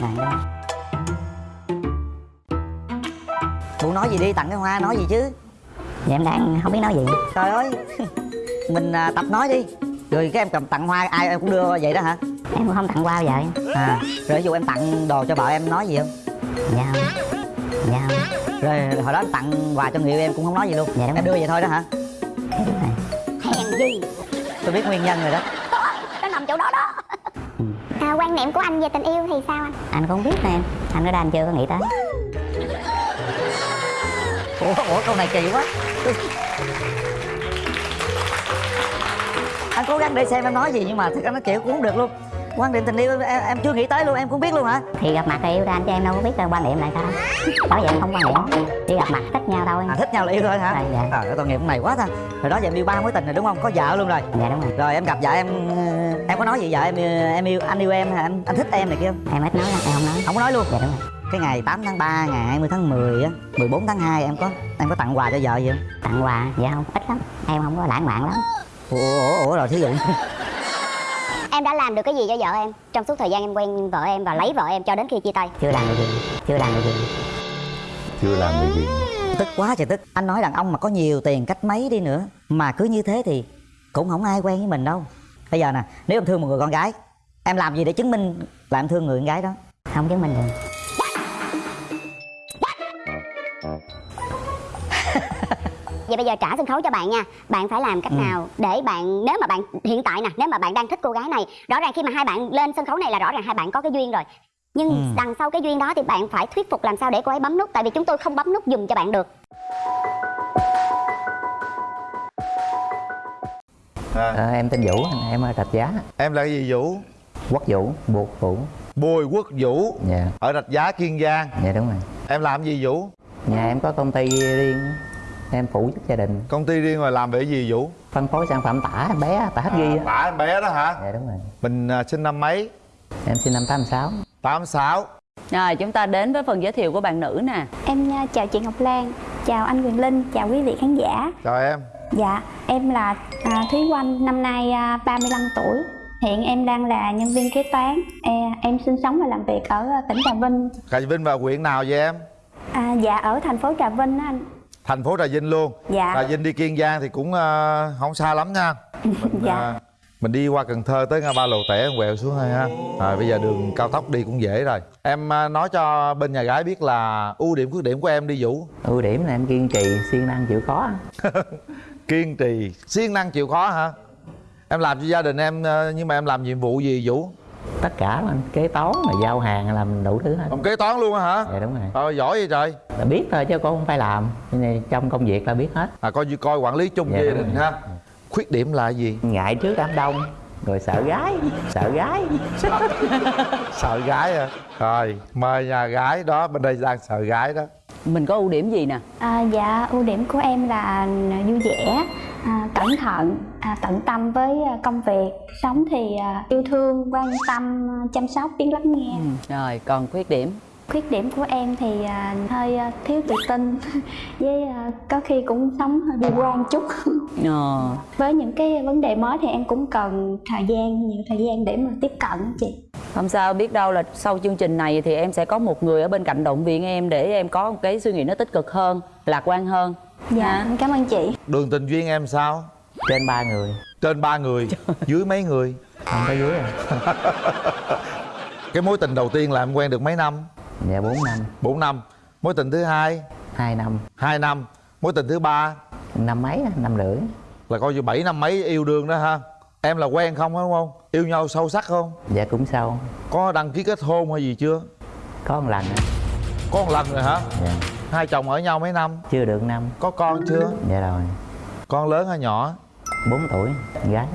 rồi đó. Cô nói gì đi tặng cái hoa nói gì chứ? Dạ em đang không biết nói gì. Trời ơi Mình à, tập nói đi. Rồi cái em cầm tặng hoa ai em cũng đưa vậy đó hả? Em cũng không tặng bao giờ À Rồi ví dụ em tặng đồ cho vợ em nói gì không? Dạ không. Dạ không. Rồi hồi đó em tặng quà cho người yêu em cũng không nói gì luôn. Dạ đúng Em đưa vậy thôi đó hả? Dạ hèn gì Tôi biết nguyên nhân rồi đó. Nó nằm chỗ đó đó à, quan niệm của anh về tình yêu thì sao anh? Anh cũng không biết nè. Em Anh ở đây anh chưa có nghĩ tới. Ủa, ủa câu này kỳ quá. Anh cố gắng để xem em nói gì nhưng mà thật ra nó kiểu cũng không được luôn. Quan điểm tình yêu em, em chưa nghĩ tới luôn em cũng biết luôn hả? Thì gặp mặt thì yêu ra anh cho em đâu có biết là quan điểm lại sao. Bởi vậy em không quan điểm Chỉ gặp mặt thích nhau thôi. À thích nhau là yêu thôi hả? À, dạ. à, tội nghiệp này quá ta. Hồi đó giờ em yêu ba mối tình rồi đúng không? Có vợ luôn rồi. Dạ đúng rồi. Rồi em gặp vợ em ờ, Em có nói gì vợ em em yêu anh yêu em hả? Anh, anh thích em này kia. Không Em ít nói lắm em không nói. Không có nói luôn. Dạ đúng rồi. Cái ngày 8 tháng 3 ngày 20 tháng 10 á 14 tháng 2 em có em có tặng quà cho vợ gì không? Tặng quà? Dạ không. Ít lắm. Em không có lãng mạn lắm. Ủa ủa, ủa rồi thí dụ. Em đã làm được cái gì cho vợ em? Trong suốt thời gian em quen vợ em và lấy vợ em cho đến khi chia tay. Chưa làm được gì. Chưa làm được gì. Chưa làm được gì. Tức quá trời tức. Anh nói đàn ông mà có nhiều tiền cách mấy đi nữa mà cứ như thế thì cũng không ai quen với mình đâu bây giờ nè nếu em thương một người con gái em làm gì để chứng minh là em thương người con gái đó? Không chứng minh được. Vậy bây giờ trả sân khấu cho bạn nha. Bạn phải làm cách Ừ. nào để bạn nếu mà bạn hiện tại nè nếu mà bạn đang thích cô gái này rõ ràng khi mà hai bạn lên sân khấu này là rõ ràng hai bạn có cái duyên rồi. Nhưng Ừ. đằng sau cái duyên đó thì bạn phải thuyết phục làm sao để cô ấy bấm nút tại vì chúng tôi không bấm nút dùm cho bạn được à, Ờ, em tên Vũ, em ở Rạch Giá. Em là cái gì vũ? Quốc Vũ, buộc Vũ. Bùi quốc vũ. Dạ, ở rạch giá kiên giang. Dạ đúng rồi. Em làm gì vũ? Nhà em có công ty riêng Em phụ giúp gia đình. Công ty riêng rồi làm về cái gì vũ? Phân phối sản phẩm tả bé, tả hết ghi á. bả em bé đó hả? Dạ đúng rồi. Mình à, sinh năm mấy? Em sinh năm 86 86 Rồi chúng ta đến với phần giới thiệu của bạn nữ nè. Em à, chào chị Ngọc Lan, chào anh Quyền Linh, chào quý vị khán giả. chào em Dạ, em là à, Thúy Oanh, năm nay à, 35 tuổi. Hiện em đang là nhân viên kế toán. E, em sinh sống và làm việc ở à, tỉnh Trà Vinh. Trà Vinh và huyện nào vậy em À, dạ ở thành phố Trà Vinh á anh. thành phố Trà Vinh luôn Dạ. Trà Vinh đi Kiên Giang thì cũng à, không xa lắm nha mình, Dạ. à, mình đi qua Cần Thơ tới ngã ba Lầu Tẻ quẹo xuống thôi ha rồi bây giờ đường cao tốc đi cũng dễ rồi em à, nói cho bên nhà gái biết là ưu điểm khuyết điểm của em đi Vũ Ưu điểm là em kiên trì, siêng năng chịu khó kiên trì. Siêng năng chịu khó hả? Em làm cho gia đình em à, nhưng mà em làm nhiệm vụ gì Vũ? Tất cả là kế toán, mà giao hàng, làm đủ thứ hết. Làm kế toán luôn á hả? Dạ đúng rồi. Ờ giỏi vậy trời. Là biết thôi chứ cũng không phải làm. Nên Trong công việc là biết hết. À coi như coi quản lý chung Dạ, gia đình ha. Khuyết điểm là gì? Ngại trước đám đông Rồi sợ gái Sợ gái. Sợ gái à Rồi mời nhà gái đó Bên đây đang sợ gái đó Mình có ưu điểm gì nè À, dạ, ưu điểm của em là vui vẻ, à, cẩn thận, à, tận tâm với à, công việc. Sống thì à, yêu thương, quan tâm, chăm sóc, biết lắng nghe. Rồi còn khuyết điểm Khuyết điểm của em thì à, hơi à, thiếu tự tin với à, có khi cũng sống hơi bi quan chút. ờ, Với những cái vấn đề mới thì em cũng cần thời gian, nhiều thời gian để mà tiếp cận chị. Không sao biết đâu là sau chương trình này thì em sẽ có một người ở bên cạnh động viên em Để em có một cái suy nghĩ nó tích cực hơn Lạc quan hơn. Dạ, em cảm ơn chị. Đường tình duyên em sao? Trên ba người. Trên ba người. Dưới mấy người? Không có dưới rồi Cái mối tình đầu tiên là em quen được mấy năm? Dạ 4 năm. 4 năm. Mối tình thứ hai? 2 năm. 2 năm. Mối tình thứ ba? Năm mấy, năm rưỡi. Là coi như 7 năm mấy yêu đương đó ha Em là quen không đúng không? Yêu nhau sâu sắc không? Dạ cũng sâu Có đăng ký kết hôn hay gì chưa? Có một lần á. Có một lần rồi hả? Dạ Hai chồng ở nhau mấy năm? Chưa được năm Có con chưa? Dạ rồi Con lớn hay nhỏ? 4 tuổi Gái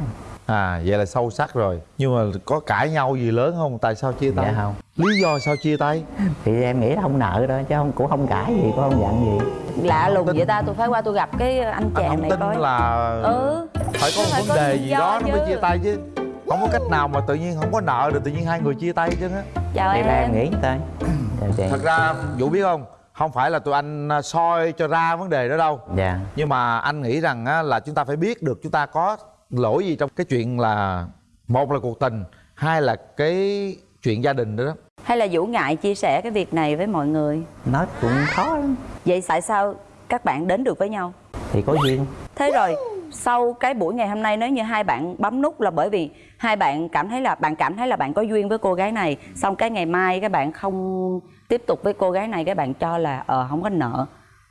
À vậy là sâu sắc rồi. Nhưng mà có cãi nhau gì lớn không? Tại sao chia tay? Dạ không. Lý do sao chia tay? Thì em nghĩ là không nợ đâu Chứ không cũng không cãi gì Cũng không giận gì. Lạ lùng tin. vậy ta tôi phải qua tôi gặp cái anh Anh chàng không này tin coi. là Ừ. phải có một phải vấn có đề gì đó nó mới chứ. chia tay chứ. Không có cách nào mà tự nhiên không có nợ được tự nhiên hai người chia tay chứ á. Chào Thì là em. em nghĩ chị. Thật ra Vũ biết không? Không phải là tụi anh à, soi cho ra vấn đề đó đâu. Dạ. Nhưng mà anh nghĩ rằng á, là chúng ta phải biết được chúng ta có lỗi gì trong cái chuyện là Một là cuộc tình Hai là cái chuyện gia đình đó, đó. Hay là vũ ngại chia sẻ cái việc này với mọi người? Nói cũng khó lắm. Vậy tại sao các bạn đến được với nhau? Thì có duyên. Thế rồi sau cái buổi ngày hôm nay nếu như hai bạn bấm nút là bởi vì hai bạn cảm thấy là bạn cảm thấy là bạn có duyên với cô gái này xong cái ngày mai các bạn không tiếp tục với cô gái này các bạn cho là ờ không có nợ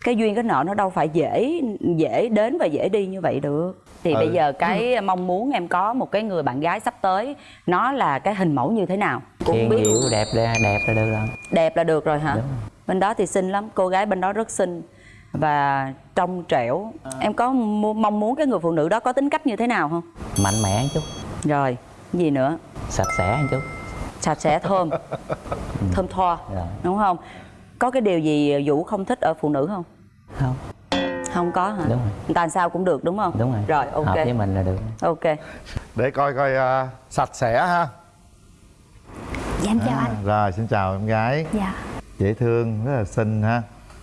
cái duyên cái nợ nó đâu phải dễ dễ đến và dễ đi như vậy được. Thì Ừ. bây giờ cái mong muốn em có một cái người bạn gái sắp tới nó là cái hình mẫu như thế nào? Cũng biết. Dịu đẹp là đẹp là được rồi. Đẹp là được rồi hả? Đúng. bên đó thì xinh lắm cô gái bên đó rất xinh và trong trẻo. Em có mong muốn cái người phụ nữ đó có tính cách như thế nào không? Mạnh mẽ một chút. Rồi gì nữa? Sạch sẽ một chút. Sạch sẽ thơm. Thơm tho rồi đúng không? Có cái điều gì vũ không thích ở phụ nữ không không. Không có hả? Đúng rồi. Người ta sao cũng được đúng không? Đúng rồi. Rồi ok. Hợp với mình là được. Ok. Để coi coi à, sạch sẽ ha. Dạ em chào anh. rồi xin chào em gái. Dạ. Dễ thương rất là xinh ha.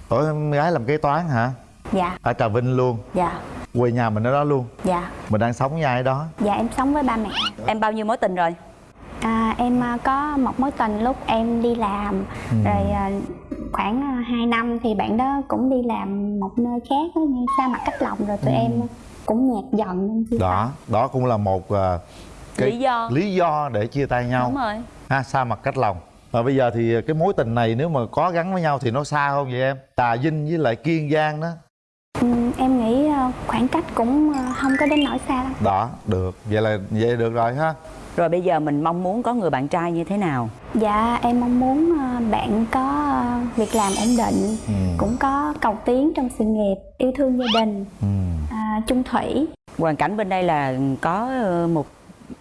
Ủa em gái làm kế toán hả? Dạ. Ở trà vinh luôn. Dạ. Quê nhà mình ở đó luôn. Dạ. Mình đang sống với ai ở đó? Dạ em sống với ba mẹ. Em bao nhiêu mối tình rồi? À, em à, có một mối tình lúc em đi làm. Ừ. rồi à, khoảng à, 2 năm thì bạn đó cũng đi làm một nơi khác á, như xa mặt cách lòng rồi tụi em cũng nhạt dần nên chia Ừ. đó đó cũng là một à, Lý do. lý do để chia tay nhau. Đúng rồi. Ha xa mặt cách lòng và bây giờ thì cái mối tình này nếu mà có gắn với nhau thì nó xa không vậy em? Tà vinh với lại kiên giang đó. Ừ, em nghĩ khoảng cách cũng không có đến nỗi xa lắm đó được. Vậy là vậy được rồi ha. Rồi bây giờ mình mong muốn có người bạn trai như thế nào? Dạ em mong muốn bạn có việc làm ổn định ừ. cũng có cầu tiến trong sự nghiệp yêu thương gia đình Ừ. à, chung thủy. Hoàn cảnh bên đây là có ờ, một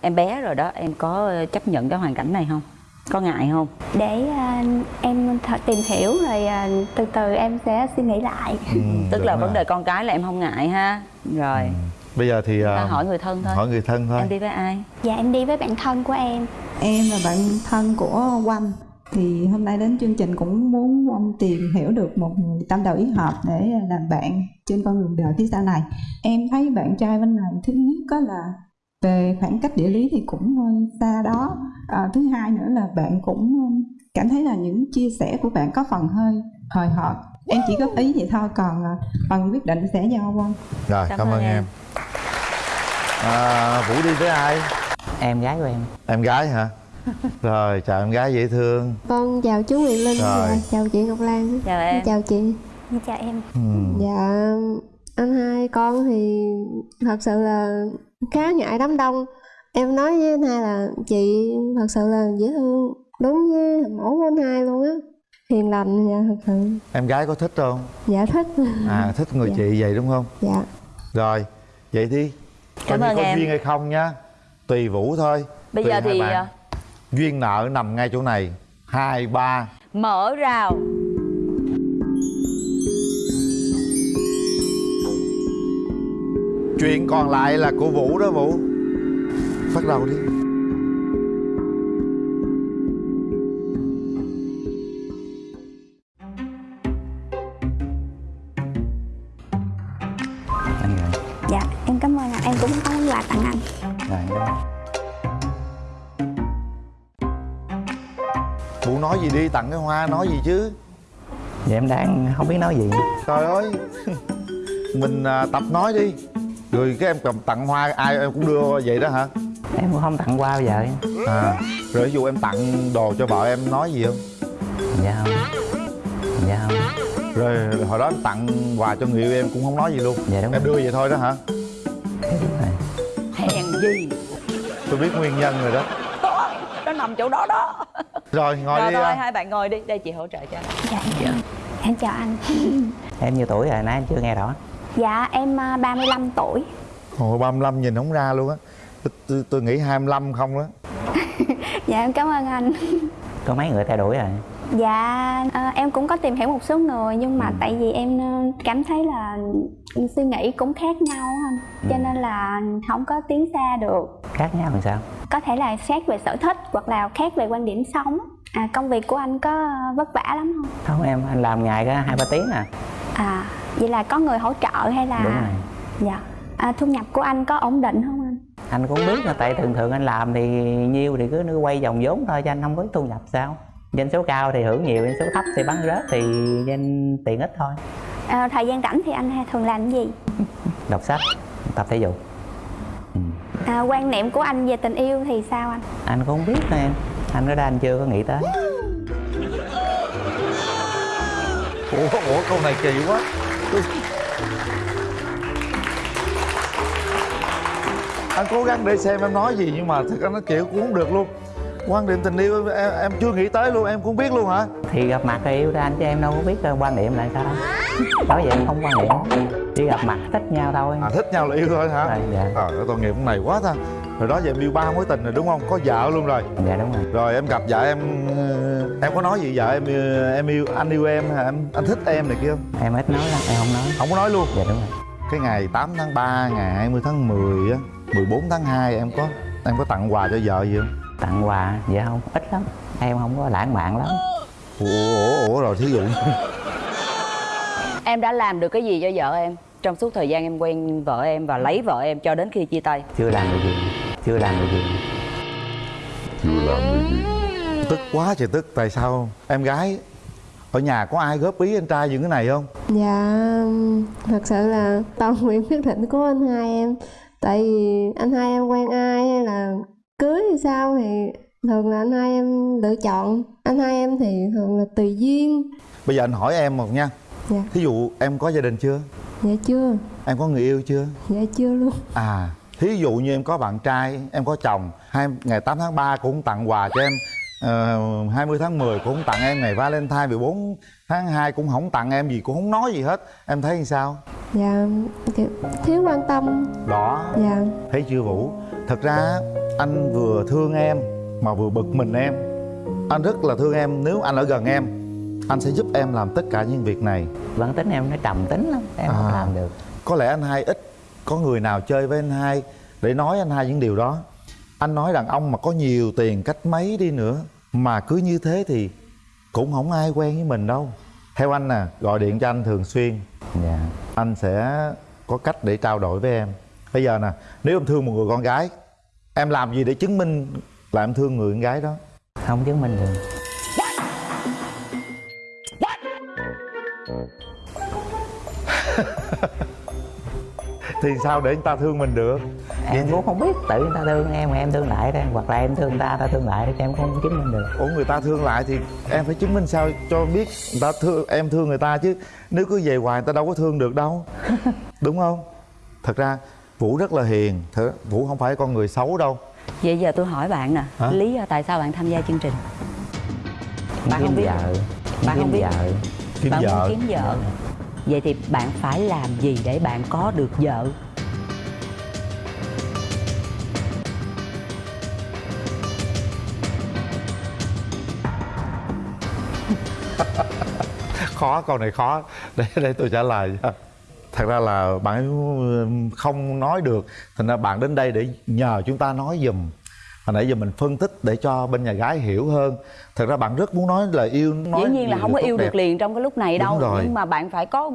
em bé rồi đó em có ờ, chấp nhận cái hoàn cảnh này không? Có ngại không? Để à, em thật tìm hiểu rồi à, từ từ em sẽ suy nghĩ lại. Ừ, tức là ha. vấn đề con cái là em không ngại ha? Rồi. Bây giờ thì ta à, hỏi người thân thôi. hỏi người thân thôi. Em đi với ai? Dạ em đi với bạn thân của em. Em là bạn thân của Oanh thì hôm nay đến chương trình cũng muốn Oanh tìm hiểu được một người tâm đầu ý hợp để làm bạn trên con đường đời phía sau này. Em thấy bạn trai bên này thứ nhất có là về khoảng cách địa lý thì cũng hơi xa đó. À, thứ hai nữa là bạn cũng cảm thấy là những chia sẻ của bạn có phần hơi hời hợt. Em chỉ góp ý vậy thôi còn à, phần quyết định sẽ do Oanh. rồi Cảm cảm, ơn ơn em, em. À, vũ đi với ai em gái của em em gái hả rồi chào em gái dễ thương Vâng, chào chú Quyền Linh Rồi. và chào chị Ngọc Lan. chào em Chào chị. Chào em ừ. Dạ, anh hai con thì thật sự là khá ngại đám đông. Em nói với anh hai là chị thật sự là dễ thương, đúng với mẫu của anh hai luôn á. Hiền lành, dạ thật sự. em gái có thích không Dạ thích. à thích người Dạ. chị vậy đúng không Dạ. rồi vậy đi Cảm Coi như ơn có em. duyên hay không nha tùy vũ thôi bây Tùy giờ thì bạn. Duyên nợ nằm ngay chỗ này. Hai ba. Mở rào. Chuyện còn lại là của vũ đó vũ. Bắt đầu đi đi tặng cái hoa nói gì chứ? Vậy em đang không biết nói gì. Trời ơi mình à, tập nói đi. Rồi cái em cầm tặng hoa ai em cũng đưa vậy đó hả? Em cũng không tặng qua bao giờ. À rồi ví dụ em tặng đồ cho vợ em nói gì không? Dạ không. Dạ không. Rồi hồi đó em tặng quà cho người yêu em cũng không nói gì luôn. Dạ đúng em đưa vậy thôi đó hả? Rồi. Hèn gì? Tôi biết nguyên nhân rồi đó. Đó nó nằm chỗ đó đó rồi ngồi rồi đi thôi à. hai bạn ngồi đi đây chị hỗ trợ cho dạ em, em chào anh. Em nhiêu tuổi rồi? Nãy em chưa nghe rõ. Dạ em à, 35 tuổi. Ồ, 35 nhìn không ra luôn á. Tôi, tôi, tôi nghĩ 25 không đó dạ em cảm ơn anh. Có mấy người theo đuổi rồi dạ à, em cũng có tìm hiểu một số người nhưng mà tại vì em ờ, cảm thấy là suy nghĩ cũng khác nhau anh. Cho nên là không có tiến xa được. Khác nhau làm sao? Có thể là khác về sở thích hoặc là khác về quan điểm sống. À, công việc của anh có vất vả lắm không? Không em anh làm ngày có hai ba tiếng à. À vậy là có người hỗ trợ hay là đúng rồi. Dạ. À, thu nhập của anh có ổn định không anh? Anh cũng biết là tại thường thường anh làm thì nhiêu thì cứ cứ quay vòng vốn thôi cho anh không có thu nhập sao doanh số cao thì hưởng nhiều doanh số thấp thì bắn rớt thì doanh tiền ít thôi. À, thời gian rảnh thì anh thường làm cái gì? Đọc sách tập thể dục. Ừ. à, quan niệm của anh về tình yêu thì sao anh? Anh cũng không biết nè. Em anh nói ra anh chưa có nghĩ tới. Ủa ủa câu này kỳ quá. Anh cố gắng để xem em nói gì nhưng mà thật ra nó kiểu cũng không được luôn quan điểm tình yêu em, em chưa nghĩ tới luôn em cũng biết luôn hả? Thì gặp mặt thì yêu ra anh chứ em đâu có biết ờ, quan niệm là sao nói vậy em không quan niệm chỉ gặp mặt thích nhau thôi. À thích nhau là yêu thôi hả? Rồi, dạ. ờ à, tội nghiệp con này quá ta. Rồi đó giờ em yêu ba mối tình rồi đúng không? Có vợ luôn rồi. Dạ đúng rồi. Rồi em gặp vợ em ờ, em có nói gì vợ em em yêu anh yêu em hả? Em anh thích em này kia không? Em ít nói lắm em không nói. Không có nói luôn. Dạ đúng rồi. Cái ngày 8 tháng 3 ngày 20 tháng 10 á 14 tháng 2 em có em có tặng quà cho vợ gì không tặng quà dạ không? Ít lắm. Em không có lãng mạn lắm. Ủa ủa, ủa rồi thí dụ. Em đã làm được cái gì cho vợ em? Trong suốt thời gian em quen vợ em và lấy vợ em cho đến khi chia tay. Chưa làm được gì. Chưa làm được gì. Tức quá trời tức. Tại sao em gái ở nhà có ai góp ý anh trai những cái này không? Dạ Thật sự là toàn quyền quyết định của anh hai em. Tại vì anh hai em quen ai hay là cưới hay sao thì thường là anh hai em lựa chọn. Anh hai em thì thường là tùy duyên. Bây giờ anh hỏi em một nha. Dạ. Thí dụ em có gia đình chưa? Dạ chưa. Em có người yêu chưa? Dạ chưa luôn. À thí dụ như em có bạn trai em có chồng hai ngày 8 tháng 3 cũng tặng quà cho em. Uh, 20 tháng 10 cũng tặng em ngày Valentine 14 tháng 2 cũng không tặng em gì cũng không nói gì hết. Em thấy như sao? Dạ thiếu quan tâm. Đó. Dạ. Thấy chưa Vũ? Thật ra anh vừa thương em mà vừa bực mình em. Anh rất là thương em nếu anh ở gần em anh sẽ giúp em làm tất cả những việc này. Bản tính em nó trầm tính lắm em không À. làm được. có lẽ anh hai ít có người nào chơi với anh hai để nói anh hai những điều đó. Anh nói đàn ông mà có nhiều tiền cách mấy đi nữa mà cứ như thế thì cũng không ai quen với mình đâu. Theo anh nè gọi điện cho anh thường xuyên. Dạ. Anh sẽ có cách để trao đổi với em. Bây giờ nè nếu em thương một người con gái em làm gì để chứng minh là em thương người con gái đó? Không chứng minh được. Thì sao để người ta thương mình được? Em cũng không biết tự người ta thương em mà em thương lại đó hoặc là em thương người ta ta thương lại thì em không chứng minh được. Ủa người ta thương lại thì em phải chứng minh sao cho biết người ta thương em thương người ta chứ. Nếu cứ về hoài người ta đâu có thương được đâu. Đúng không? Thật ra vũ rất là hiền thật vũ không phải con người xấu đâu vậy giờ tôi hỏi bạn nè Hả? lý do tại sao bạn tham gia chương trình Bạn kiếm không biết. vợ Bạn không biết. vợ kiếm bạn vợ muốn kiếm vợ vậy thì bạn phải làm gì để bạn có được vợ khó câu này khó để để tôi trả lời cho. Thật ra là bạn ấy không nói được thành ra bạn đến đây để nhờ chúng ta nói giùm hồi nãy giờ mình phân tích để cho bên nhà gái hiểu hơn thật ra bạn rất muốn nói lời yêu nói dĩ nhiên là không có yêu đẹp. được liền trong cái lúc này Đúng đâu rồi. nhưng mà bạn phải có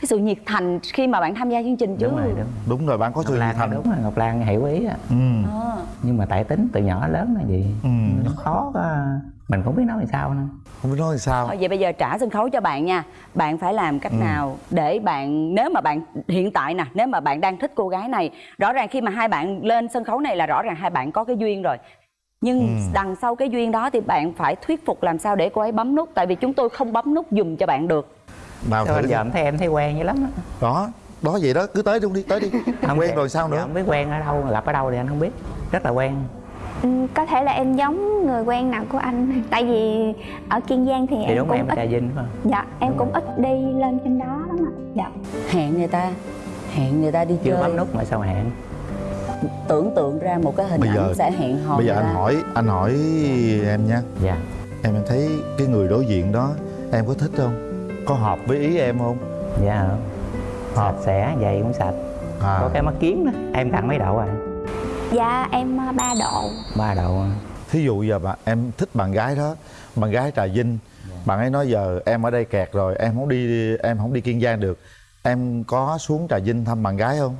cái sự nhiệt thành khi mà bạn tham gia chương trình chứ đúng rồi đúng đúng rồi bạn có ngọc sự lan thành đúng rồi ngọc lan hiểu ý á ừ. Ờ. nhưng mà tại tính từ nhỏ lớn là gì Ừ. nó khó mình không biết nói làm sao nữa. Không biết nói làm sao. Thôi vậy bây giờ trả sân khấu cho bạn nha. Bạn phải làm cách Ừ. nào để bạn Nếu mà bạn hiện tại nè Nếu mà bạn đang thích cô gái này Rõ ràng khi mà hai bạn lên sân khấu này là rõ ràng hai bạn có cái duyên rồi. Nhưng Ừ. đằng sau cái duyên đó thì bạn phải thuyết phục làm sao để cô ấy bấm nút Tại vì chúng tôi không bấm nút dùm cho bạn được. Nào thử giờ em thấy em thấy quen dữ lắm á. Đó đó vậy đó cứ tới luôn đi tới đi. Quen thể- rồi sao nữa? không biết quen ở đâu gặp ở đâu thì anh không biết. Rất là quen có thể là em giống người quen nào của anh. Tại vì ở kiên giang thì, thì em đúng cũng em ít trà vinh phải không dạ em cũng ít đi lên trên đó lắm ạ. Dạ. Hẹn người ta Hẹn người ta đi chưa chơi. bấm nút mà sao hẹn? Tưởng tượng ra một cái hình Bây ảnh giờ- sẽ hẹn hò bây giờ anh ta. hỏi anh hỏi em nha. Dạ. Em em thấy cái người đối diện đó em có thích không? Có hợp với ý em không? Dạ. Hợp. sạch sẽ giày cũng sạch. À. Có cái mắt kiến đó. Em cần mấy độ à dạ em ờ, ba độ. Ba độ à. thí dụ giờ bạn em thích bạn gái đó bạn gái trà vinh. Bạn ấy nói giờ em ở đây kẹt rồi em không đi em không đi kiên giang được. Em có xuống trà vinh thăm bạn gái không?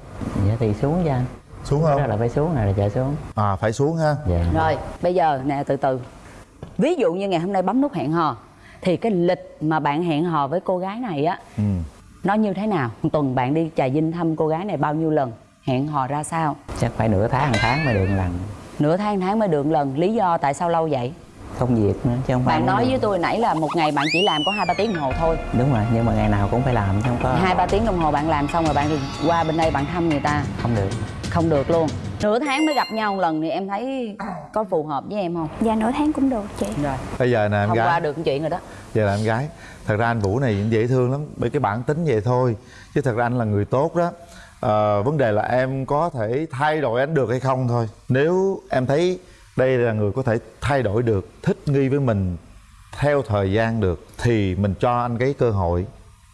Dạ thì xuống cho anh xuống đó không là phải xuống này là chờ xuống. À phải xuống ha. Dạ. Rồi bây giờ nè từ từ. Ví dụ như ngày hôm nay bấm nút hẹn hò thì cái lịch mà bạn hẹn hò với cô gái này á ừ. nó như thế nào? Một tuần bạn đi trà vinh thăm cô gái này bao nhiêu lần hẹn hò ra sao? Chắc phải nửa tháng một tháng mới được một lần. Nửa tháng tháng mới được lần. Lý do tại sao lâu vậy? Công việc nữa chứ không phải bạn nói với tôi nãy là một ngày bạn chỉ làm có hai ba tiếng đồng hồ thôi. Đúng rồi nhưng mà ngày nào cũng phải làm chứ không có hai ba tiếng đồng hồ bạn làm xong rồi bạn qua bên đây bạn thăm người ta. Không được. Không được luôn. Nửa tháng mới gặp nhau một lần thì em thấy có phù hợp với em không? Dạ nửa tháng cũng được chị. Rồi. Bây giờ nè em hôm gái. qua được chuyện rồi đó. Giờ là em gái. Thật ra anh vũ này cũng dễ thương lắm bởi cái bản tính vậy thôi. Chứ thật ra anh là người tốt đó Ờ, vấn đề là em có thể thay đổi anh được hay không thôi. Nếu em thấy đây là người có thể thay đổi được thích nghi với mình theo thời gian được thì mình cho anh cái cơ hội.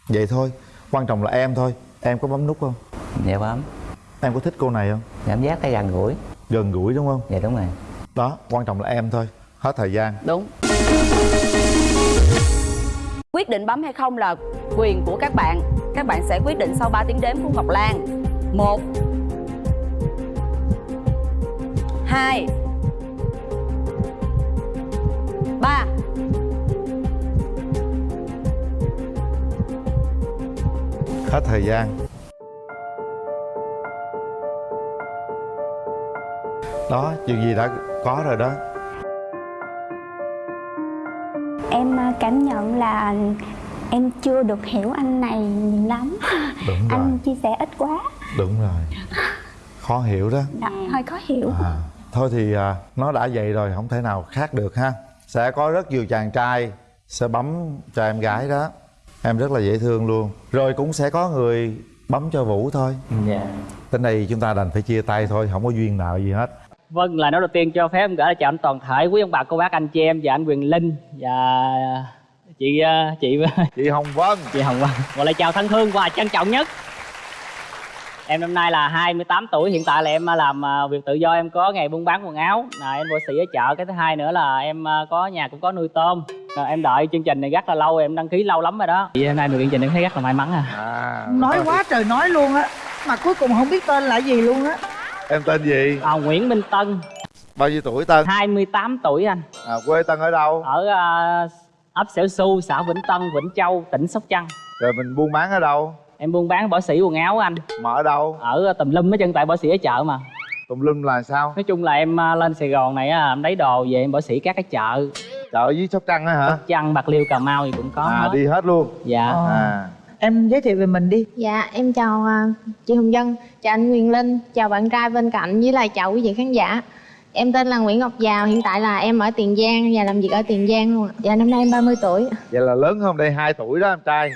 Vậy thôi quan trọng là em thôi. Em có bấm nút không? Dạ bấm. Em có thích cô này không? Cảm giác thấy gần gũi. Gần gũi đúng không? Dạ đúng rồi. Đó quan trọng là em thôi. Hết thời gian. Đúng. Quyết định bấm hay không là quyền của các bạn. Các bạn sẽ quyết định sau 3 tiếng đếm của ngọc lan một. Hai. Ba. Hết thời gian. Đó chuyện gì đã có rồi đó? Em à, cảm nhận là em chưa được hiểu anh này nhiều lắm. Đúng rồi. anh chia sẻ ít quá đúng rồi. Khó hiểu đó. Dạ, hơi khó hiểu. À, thôi thì à, nó đã vậy rồi không thể nào khác được ha. Sẽ có rất nhiều chàng trai sẽ bấm cho em gái đó. Em rất là dễ thương luôn. Rồi cũng sẽ có người bấm cho vũ thôi. Dạ. Tới đây chúng ta đành phải chia tay thôi không có duyên nợ gì hết. Vâng, lời nói đầu tiên cho phép em gửi chào anh toàn thể quý ông bà cô bác anh chị em và anh Quyền Linh và chị ờ, chị chị Hồng Vân. Chị Hồng Vân. Một lời chào thân thương và trân trọng nhất em năm nay là 28 tuổi hiện tại là em làm ờ, việc tự do em có nghề buôn bán quần áo. Là em vô sĩ ở chợ cái thứ hai nữa là em ờ, có nhà cũng có nuôi tôm. Rồi em đợi chương trình này rất là lâu em đăng ký lâu lắm rồi đó. Chị hôm nay được chương trình em thấy rất là may mắn à. À. Nói quá trời nói luôn á mà cuối cùng không biết tên là gì luôn á. Em tên gì? À, Nguyễn Minh Tân. Bao nhiêu tuổi tân 28 tuổi anh. À, quê tân ở đâu? Ở ờ, ấp Xẻo Su xã Vĩnh Tân Vĩnh Châu tỉnh Sóc Trăng. Rồi mình buôn bán ở đâu em buôn bán bỏ xỉ quần áo anh. Mà ở đâu? Ở tùm lum hết chân tại bỏ xỉ ở chợ mà. Tùm lum là sao? Nói chung là em à, lên sài gòn này á, em lấy đồ về em bỏ xỉ các cái chợ. Chợ dưới sóc trăng á hả? Sóc trăng bạc liêu cà mau thì cũng có à hết. đi hết luôn. Dạ. Ờ. à em giới thiệu về mình đi. Dạ, em chào chị Hồng Dân, chào anh Quyền Linh, chào bạn trai bên cạnh với lại chào quý vị khán giả. Em tên là Nguyễn Ngọc Giàu, hiện tại là em ở Tiền Giang và làm việc ở Tiền Giang luôn ạ. Dạ, năm nay em 30 tuổi. vậy là lớn hơn đây 2 tuổi đó em trai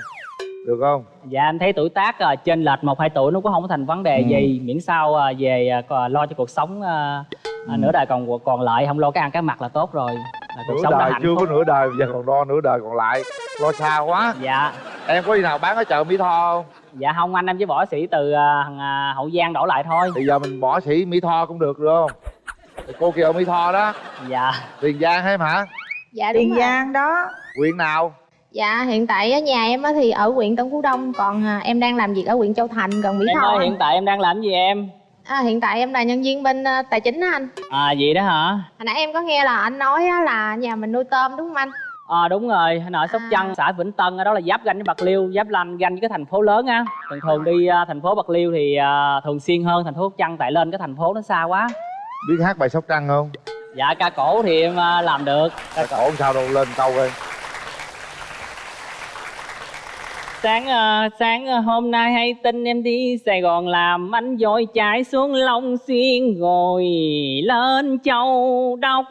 được không? Dạ anh thấy tuổi tác à, trên lệch một hai tuổi nó cũng không có thành vấn đề Ừ. gì. Miễn sao à, về còn lo cho cuộc sống à, à, nửa đời còn còn lại không lo cái ăn cái mặc là tốt rồi. Là cuộc nửa sống đời hạnh chưa phúc. có nửa đời giờ còn lo nửa đời còn lại. Lo xa quá. Dạ. Em có đi nào bán ở chợ mỹ tho không? Dạ không anh em chỉ bỏ xỉ từ thằng, à, hậu giang đổ lại thôi. Thì giờ mình bỏ sĩ mỹ tho cũng được được không? Thì cô kia ở mỹ tho đó. Dạ. Tiền giang hay hả? Dạ đúng tiền giang đó. Huyện nào Dạ, hiện tại ở nhà em á thì ở huyện Tân Phú Đông, còn à, em đang làm việc ở huyện Châu Thành gần Mỹ em Tho. ơi hiện tại em đang làm gì em À, hiện tại em là nhân viên bên à, tài chính á anh. à vậy đó hả Hồi nãy em có nghe là anh nói á, là nhà mình nuôi tôm đúng không anh? À đúng rồi, anh ở Sóc À. Trăng, xã Vĩnh Tân, ở đó là giáp ranh với Bạc Liêu, giáp ranh ranh với cái thành phố lớn á. Thường thường đi à, thành phố Bạc Liêu thì à, thường xuyên hơn thành phố Sóc Trăng tại lên cái thành phố nó xa quá. biết hát bài sóc trăng không Dạ ca cổ thì em à, làm được. Cái cổ sao đâu lên câu coi Sáng ờ, sáng ờ, hôm nay hay tin em đi Sài Gòn làm anh dội chạy xuống Long Xuyên rồi lên Châu Đốc.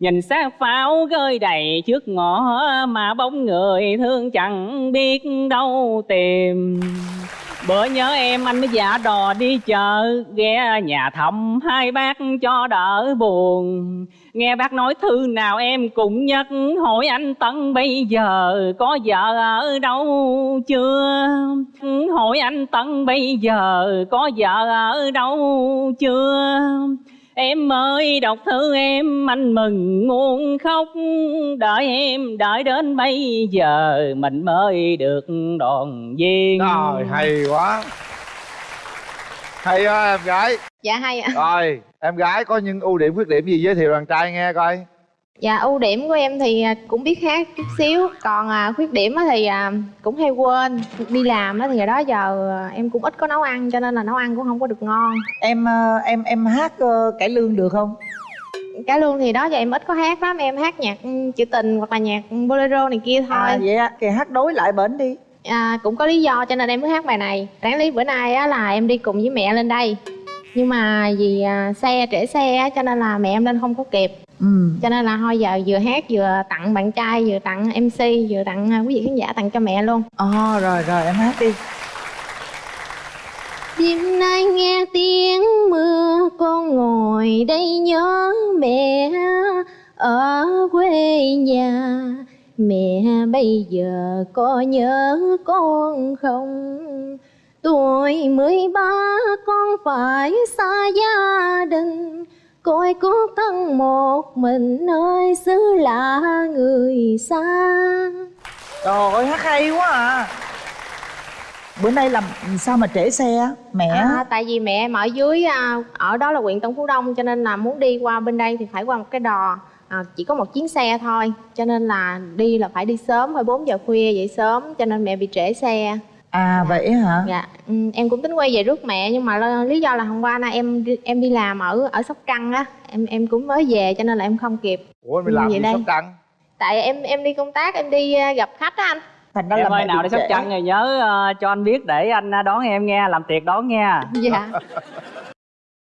Nhìn xác pháo gơi đầy trước ngõ mà bóng người thương chẳng biết đâu tìm. Bữa nhớ em anh mới giả đò đi chợ, Ghé nhà thăm hai bác cho đỡ buồn. Nghe bác nói thư nào em cũng nhắc, Hỏi anh Tân bây giờ có vợ ở đâu chưa? Hỏi anh Tân bây giờ có vợ ở đâu chưa? Em ơi đọc thư em anh mừng muốn khóc. Đợi em đợi đến bây giờ mình mới được đoàn viên. Trời hay quá. Hay quá em gái. Dạ hay ạ. Rồi em gái có những ưu điểm khuyết điểm gì giới thiệu đàn trai nghe coi Dạ ưu điểm của em thì à, cũng biết hát chút xíu. Còn à, khuyết điểm á thì à, cũng hay quên. Đi làm á thì đó giờ à, em cũng ít có nấu ăn Cho nên là nấu ăn cũng không có được ngon. Em ờ, em em hát ờ, cải lương được không? Cái lương thì đó giờ em ít có hát lắm. Em hát nhạc ừ, trữ tình hoặc là nhạc bolero này kia thôi. à vậy á thì hát đối lại bển đi. À, cũng có lý do cho nên em mới hát bài này. Đáng lý bữa nay á là em đi cùng với mẹ lên đây. Nhưng mà vì à, xe trễ xe á cho nên là mẹ em lên không có kịp ừ. Cho nên là thôi giờ vừa hát vừa tặng bạn trai vừa tặng mc vừa tặng à, quý vị khán giả tặng cho mẹ luôn. Ờ rồi rồi em hát đi. Đêm nay nghe tiếng mưa con ngồi đây nhớ mẹ ở quê nhà. Mẹ bây giờ có nhớ con không? Tuổi mười ba con phải xa gia đình Côi cút thân một mình nơi xứ lạ người xa. Trời ơi hát hay quá à. Bữa nay làm sao mà trễ xe mẹ? À, tại vì mẹ em ở dưới à, ở đó là huyện Tân Phú Đông cho nên là muốn đi qua bên đây thì phải qua một cái đò. À, chỉ có một chuyến xe thôi cho nên là đi là phải đi sớm phải 4 giờ khuya dậy sớm cho nên mẹ bị trễ xe à vậy hả? Dạ ừ, em cũng tính quay về rước mẹ nhưng mà lý do là hôm qua nay em em đi làm ở ở Sóc Trăng á. Em em cũng mới về cho nên là em không kịp. Ủa mày làm Vậy gì đây. Sóc trăng? Tại em em đi công tác em đi à, gặp khách á anh. Thành em ơi nào đi sóc trăng rồi nhớ ờ, cho anh biết để anh ờ, đón em nghe làm tiệc đón nha dạ.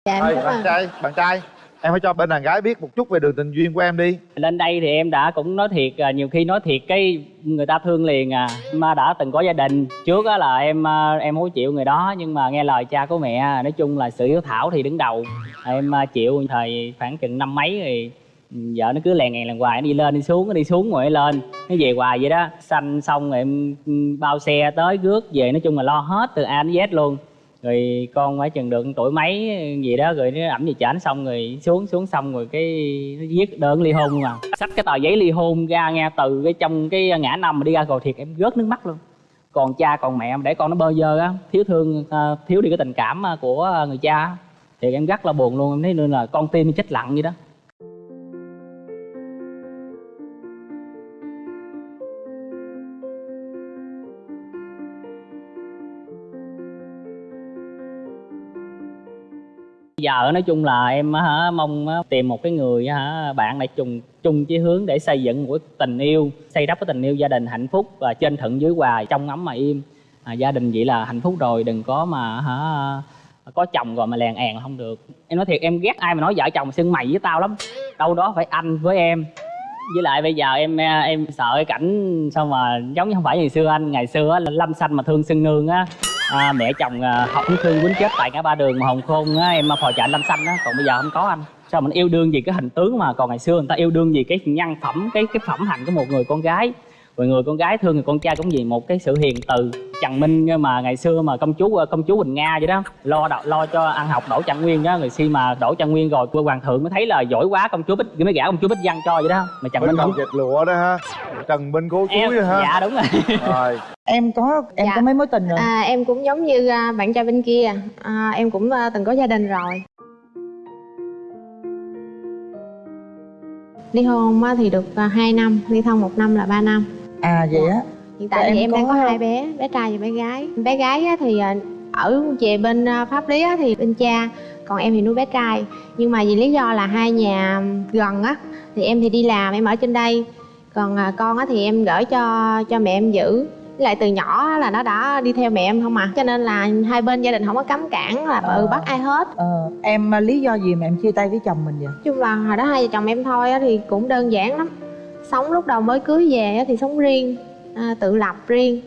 Dạ em cảm bạn trai bạn trai em phải cho bên đàn gái biết một chút về đường tình duyên của em đi. Lên đây thì em đã cũng nói thiệt à, nhiều khi nói thiệt cái người ta thương liền à. Mà đã từng có gia đình trước á là em à, em không chịu người đó nhưng mà nghe lời cha của mẹ à, nói chung là sự hiếu thảo thì đứng đầu. Em à, chịu thời khoảng chừng năm mấy thì vợ nó cứ lèn ngàn lèn hoài nó đi lên đi xuống nó đi xuống rồi nó lên. Nó về hoài vậy đó. Xanh xong rồi em ừ, bao xe tới rước về nói chung là lo hết từ a đến z luôn rồi con phải chừng được tuổi mấy, gì đó, rồi nó ẩm gì chảnh xong rồi xuống xuống xong rồi cái nó viết đơn ly hôn mà. Xách cái tờ giấy ly hôn ra nghe, từ cái trong cái ngã năm mà đi ra cầu thiệt, em rớt nước mắt luôn. Còn cha, còn mẹ em để con nó bơ vơ á, thiếu thương à, thiếu đi cái tình cảm à, của người cha thì em rất là buồn luôn. Em thấy nên là con tim chết lặng vậy đó. Giờ nói chung là em hả mong tìm một cái người hả bạn lại chung chung chí hướng để xây dựng một cái tình yêu xây đắp cái tình yêu gia đình hạnh phúc và trên thuận dưới hòa trong ấm mà im. À, gia đình vậy là hạnh phúc rồi đừng có mà hả có chồng rồi mà lèn èn là không được. Em nói thiệt em ghét ai mà nói vợ chồng xưng mày với tao lắm đâu đó phải anh với em. Với lại bây giờ em em sợ cái cảnh sao mà giống như không phải ngày xưa anh ngày xưa á, là lâm xanh mà thương xưng nương á à, mẹ chồng à, học cũng thương quýnh chết tại ngã ba đường mà hồng khôn á em phò chạy lâm xanh á còn bây giờ không có anh. Sao mình yêu đương gì cái hình tướng mà? Còn ngày xưa người ta yêu đương gì cái nhân phẩm cái cái phẩm hạnh của một người con gái rồi người con gái thương người con trai cũng gì một cái sự hiền từ trần minh mà ngày xưa mà công chúa công chúa quỳnh nga vậy đó lo đo, lo cho ăn học đỗ trạng nguyên đó. Người khi mà đỗ trạng nguyên rồi quê hoàng thượng mới thấy là giỏi quá công chúa bích mới gả công chúa bích văn cho vậy đó. Mà trần minh không dệt lụa đó ha. Trần minh cố em chuối đó ha. dạ đúng rồi. Rồi. Em có em Dạ. có mấy mối tình rồi? À, em cũng giống như à, bạn trai bên kia. À, Em cũng à, từng có gia đình rồi. Ly hôn thì được à, 2 năm, ly thân một năm là 3 năm à vậy á? Hiện Rồi tại em thì em đang có- hai bé, bé trai và bé gái. Bé gái á thì à, ở về bên à, pháp lý á thì bên cha Còn em thì nuôi bé trai. Nhưng mà vì lý do là hai nhà gần á Thì em thì đi làm, em ở trên đây. Còn à, con á thì em gửi cho cho mẹ em giữ. Lại từ nhỏ là nó đã đi theo mẹ em không à. Cho nên là hai bên gia đình không có cấm cản là ừ bắt ai hết. Ờ em lý do gì mà em chia tay với chồng mình vậy? Chung là hồi đó hai vợ chồng em thôi á thì cũng đơn giản lắm sống lúc đầu mới cưới về á thì sống riêng à, tự lập riêng.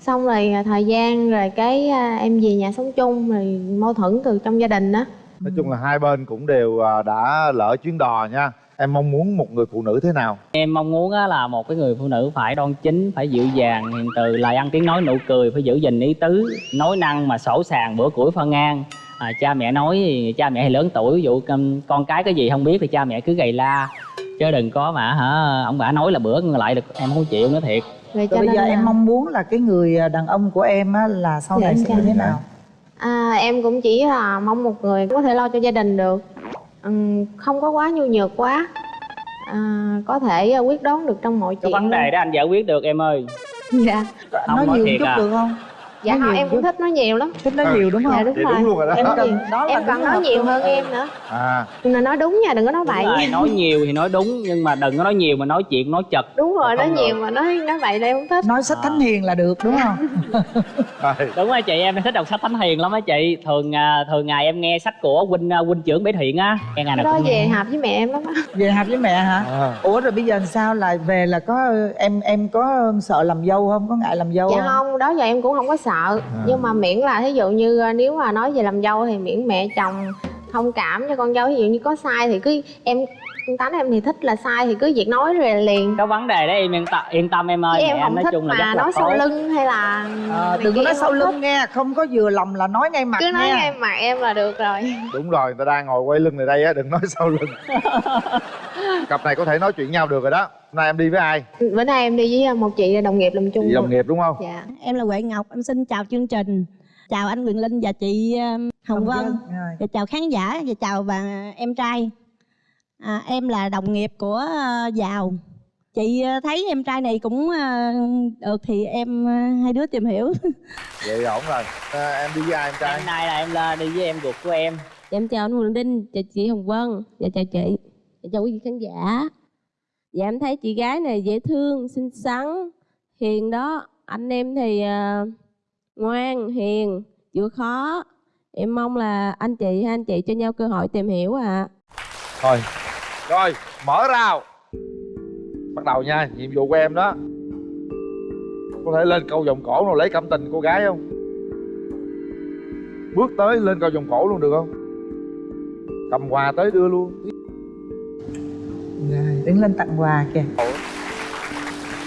Xong rồi à, thời gian rồi cái à, em về nhà sống chung rồi mâu thuẫn từ trong gia đình á. Nói chung là hai bên cũng đều à, đã lỡ chuyến đò nha. Em mong muốn một người phụ nữ thế nào? Em mong muốn á là một cái người phụ nữ phải đoan chính, phải dịu dàng, hiền từ, lời ăn tiếng nói nụ cười, phải giữ gìn ý tứ, nói năng mà sổ sàng bữa củi phân ngang. À, cha mẹ nói thì cha mẹ thì lớn tuổi, ví dụ con- con cái cái gì không biết thì cha mẹ cứ gầy la chứ đừng có mà hả? Ông bà nói là bữa lại được em không chịu nữa thiệt. Rồi Rồi bây giờ em mong muốn là cái người à, đàn ông của em á là sau này em sẽ như thế nào? À, em cũng chỉ là mong một người có thể lo cho gia đình được. Ừm, không có quá nhu nhược quá. À, có thể ờ, quyết đoán được trong mọi cái chuyện vấn đề đó anh giải quyết được em ơi. Dạ. Không, nói nói nhiều thiệt chút à. được không dạ không nhiều em cũng thích nói nhiều lắm. Thích nói nhiều đúng không? dạ đúng Vậy rồi. đúng luôn rồi đó. em cần đó là em đúng cần hợp nói nhiều hơn em nữa. À. Nhưng mà nói đúng nha đừng có nói Đúng bậy rồi, nói nhiều thì nói đúng nhưng mà đừng có nói nhiều mà nói chuyện nói chật. Đúng rồi nói Không nhiều mà nói nói bậy đây không thích. Nói sách thánh hiền là được đúng không? Đúng rồi chị em thích đọc sách thánh hiền lắm á chị. Thường à, thường ngày em nghe sách của huynh à, huynh trưởng bế thiện á. Nghe ngày nào đó cũng về hợp với mẹ em lắm á. Về hạp với mẹ hả? À. ủa rồi bây giờ sao? Lại về là có em em có sợ làm dâu không? Có ngại làm dâu dạ không? không đó giờ em cũng không có sợ nhưng mà miễn là thí dụ như ờ, nếu mà nói về làm dâu thì miễn mẹ chồng thông cảm cho con dâu. Ví dụ như có sai thì cứ em tánh em thì thích là sai thì cứ việc nói rồi liền. Cái vấn đề đó em yên tâm, yên tâm em ơi chứ em không nói thích chung là mà rất là nói sau lưng hay là Ờ, này đừng có nói sau lưng thích. nghe không có vừa lòng là nói ngay mặt cứ nói nha. ngay mặt em là được rồi. Đúng rồi người ta đang ngồi quay lưng này đây á đừng nói sau lưng. Cặp này có thể nói chuyện nhau được rồi đó. Hôm nay em đi với ai? Bữa nay em đi với một chị đồng nghiệp làm chung chị đồng nghiệp đúng không? Dạ. Em là Huệ Ngọc, em xin chào chương trình. Chào anh Quyền Linh và chị um, Hồng Vân. Và chào khán giả và chào bà em trai à, Em là đồng nghiệp của uh, Giàu. Chị uh, thấy em trai này cũng uh, được thì em uh, hai đứa tìm hiểu. Vậy ổn rồi. À, em đi với ai em trai? Hôm nay là em là đi với em ruột của em. Em chào anh Quyền Linh, chào chị Hồng Vân Và chào chị, và chào quý vị khán giả. Dạ em thấy chị gái này dễ thương, xinh xắn, hiền đó. Anh em thì à, ngoan, hiền, chịu khó. Em mong là anh chị hai anh chị cho nhau cơ hội tìm hiểu ạ. Thôi rồi mở rào. Bắt đầu nha nhiệm vụ của em đó. Có thể lên câu vòng cổ nào lấy cảm tình cô gái không? Bước tới lên câu vòng cổ luôn được không? Cầm quà tới đưa luôn. Rồi, đứng lên tặng quà kìa.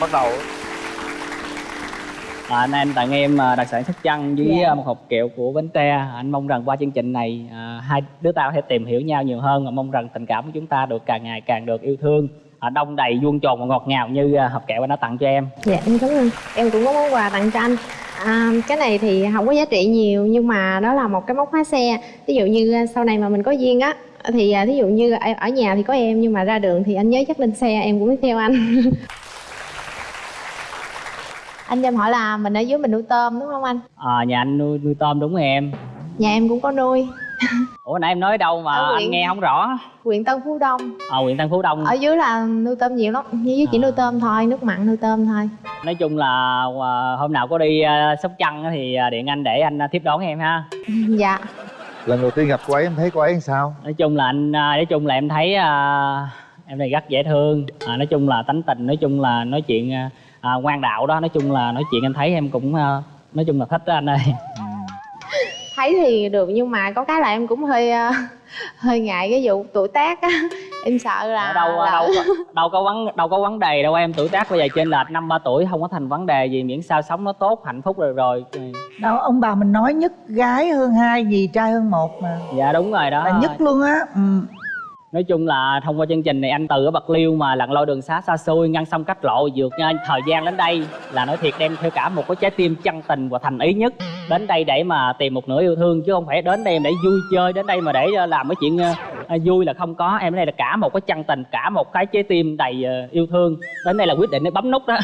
Bắt đầu à, anh em tặng em à, đặc sản sóc trăng với Dạ. à, một hộp kẹo của bến tre. Anh mong rằng qua chương trình này à, hai đứa ta có thể tìm hiểu nhau nhiều hơn và mong rằng tình cảm của chúng ta được càng ngày càng được yêu thương. À, đông đầy vuông tròn và ngọt ngào như à, hộp kẹo anh đã tặng cho em. Dạ em cảm ơn. Em cũng có món quà tặng cho anh. À, cái này thì không có giá trị nhiều nhưng mà đó là một cái móc khóa xe. Ví dụ như sau này mà mình có duyên á thì thí dụ như ở nhà thì có em nhưng mà ra đường thì anh nhớ chắc lên xe em cũng theo anh anh cho em hỏi là mình ở dưới mình nuôi tôm đúng không anh? À, nhà anh nuôi, nuôi tôm đúng rồi em. Nhà em cũng có nuôi. Ủa nãy em nói đâu mà Ở anh nghe không rõ. huyện Tân Phú Đông. À, huyện Tân Phú Đông. Ở dưới là nuôi tôm nhiều lắm dưới chỉ nuôi tôm thôi nước mặn nuôi tôm thôi. Nói chung là à, hôm nào có đi à, sóc trăng á thì à, điện anh để anh à, tiếp đón em ha. Dạ. Lần đầu tiên gặp cô ấy em thấy cô ấy sao? Nói chung là anh à, nói chung là em thấy à, em này rất dễ thương. À, nói chung là tánh tình nói chung là nói chuyện à, à, ngoan đạo đó nói chung là nói chuyện anh thấy em cũng à, nói chung là thích đó anh ơi. Thấy thì được nhưng mà có cái là em cũng hơi ờ, hơi ngại cái vụ tuổi tác á. Em sợ là Ở đâu là- đâu có- đâu có vấn đâu có vấn đề đâu em. Tuổi tác bây giờ trên lệch năm ba tuổi không có thành vấn đề gì miễn sao sống nó tốt hạnh phúc rồi rồi. Đâu ông bà mình nói nhất gái hơn hai gì trai hơn một mà. Dạ đúng rồi đó. Là nhất luôn á. Ừ. nói chung là thông qua chương trình này anh từ ở bạc liêu mà lặn lội đường xá xa xôi ngăn sông cách lộ vượt thời gian đến đây là nói thiệt đem theo cả một cái trái tim chân tình và thành ý nhất. Đến đây để mà tìm một nửa yêu thương chứ không phải đến đây để vui chơi đến đây mà để uh, làm cái chuyện uh, uh, vui là không có. Em đến đây là cả một cái chân tình cả một cái trái tim đầy yêu thương. Đến đây là quyết định để bấm nút đó.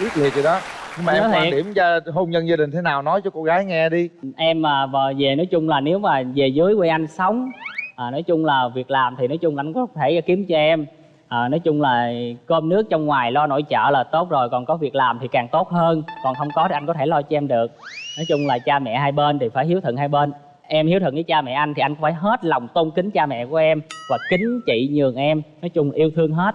Quyết liệt rồi đó. Nhưng mà Nói em quan điểm gia, hôn nhân gia đình thế nào nói cho cô gái nghe đi. Em mà về nói chung là nếu mà về dưới quê anh sống à, nói chung là việc làm thì nói chung anh có thể kiếm cho em. À, nói chung là cơm nước trong ngoài lo nội trợ là tốt rồi còn có việc làm thì càng tốt hơn. Còn không có thì anh có thể lo cho em được. Nói chung là cha mẹ hai bên thì phải hiếu thuận hai bên. Em hiếu thuận với cha mẹ anh thì anh phải hết lòng tôn kính cha mẹ của em và kính chị nhường em. Nói chung yêu thương hết.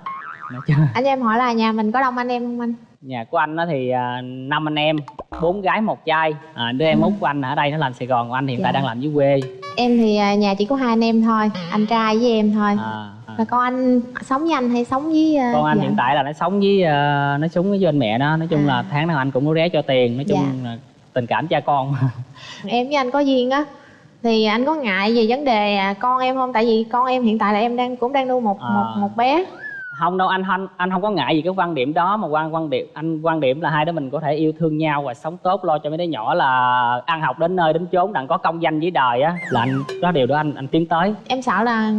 Anh cho em hỏi là nhà mình có đông anh em không anh? Nhà của anh thì à, năm anh em bốn gái một trai à, đứa em út của anh ở đây nó làm sài gòn còn anh hiện tại Dạ. đang làm dưới quê em thì à, nhà chỉ có hai anh em thôi anh trai với em thôi à, à. là con anh sống với anh hay sống với ờ, con anh dạ. hiện tại là nó sống với ờ, nó sống với anh mẹ nó nói chung là tháng nào anh cũng có ré cho tiền nói chung Dạ. là tình cảm cha con em với anh có duyên á thì anh có ngại về vấn đề à, con em không tại vì con em hiện tại là em đang cũng đang nuôi một À. một một bé không đâu anh anh anh không có ngại gì cái quan điểm đó mà quan quan điểm anh quan điểm là hai đứa mình có thể yêu thương nhau và sống tốt lo cho mấy đứa nhỏ là ăn học đến nơi đến chốn đặng có công danh với đời á. Là anh có điều đó anh anh tiến tới. Em sợ là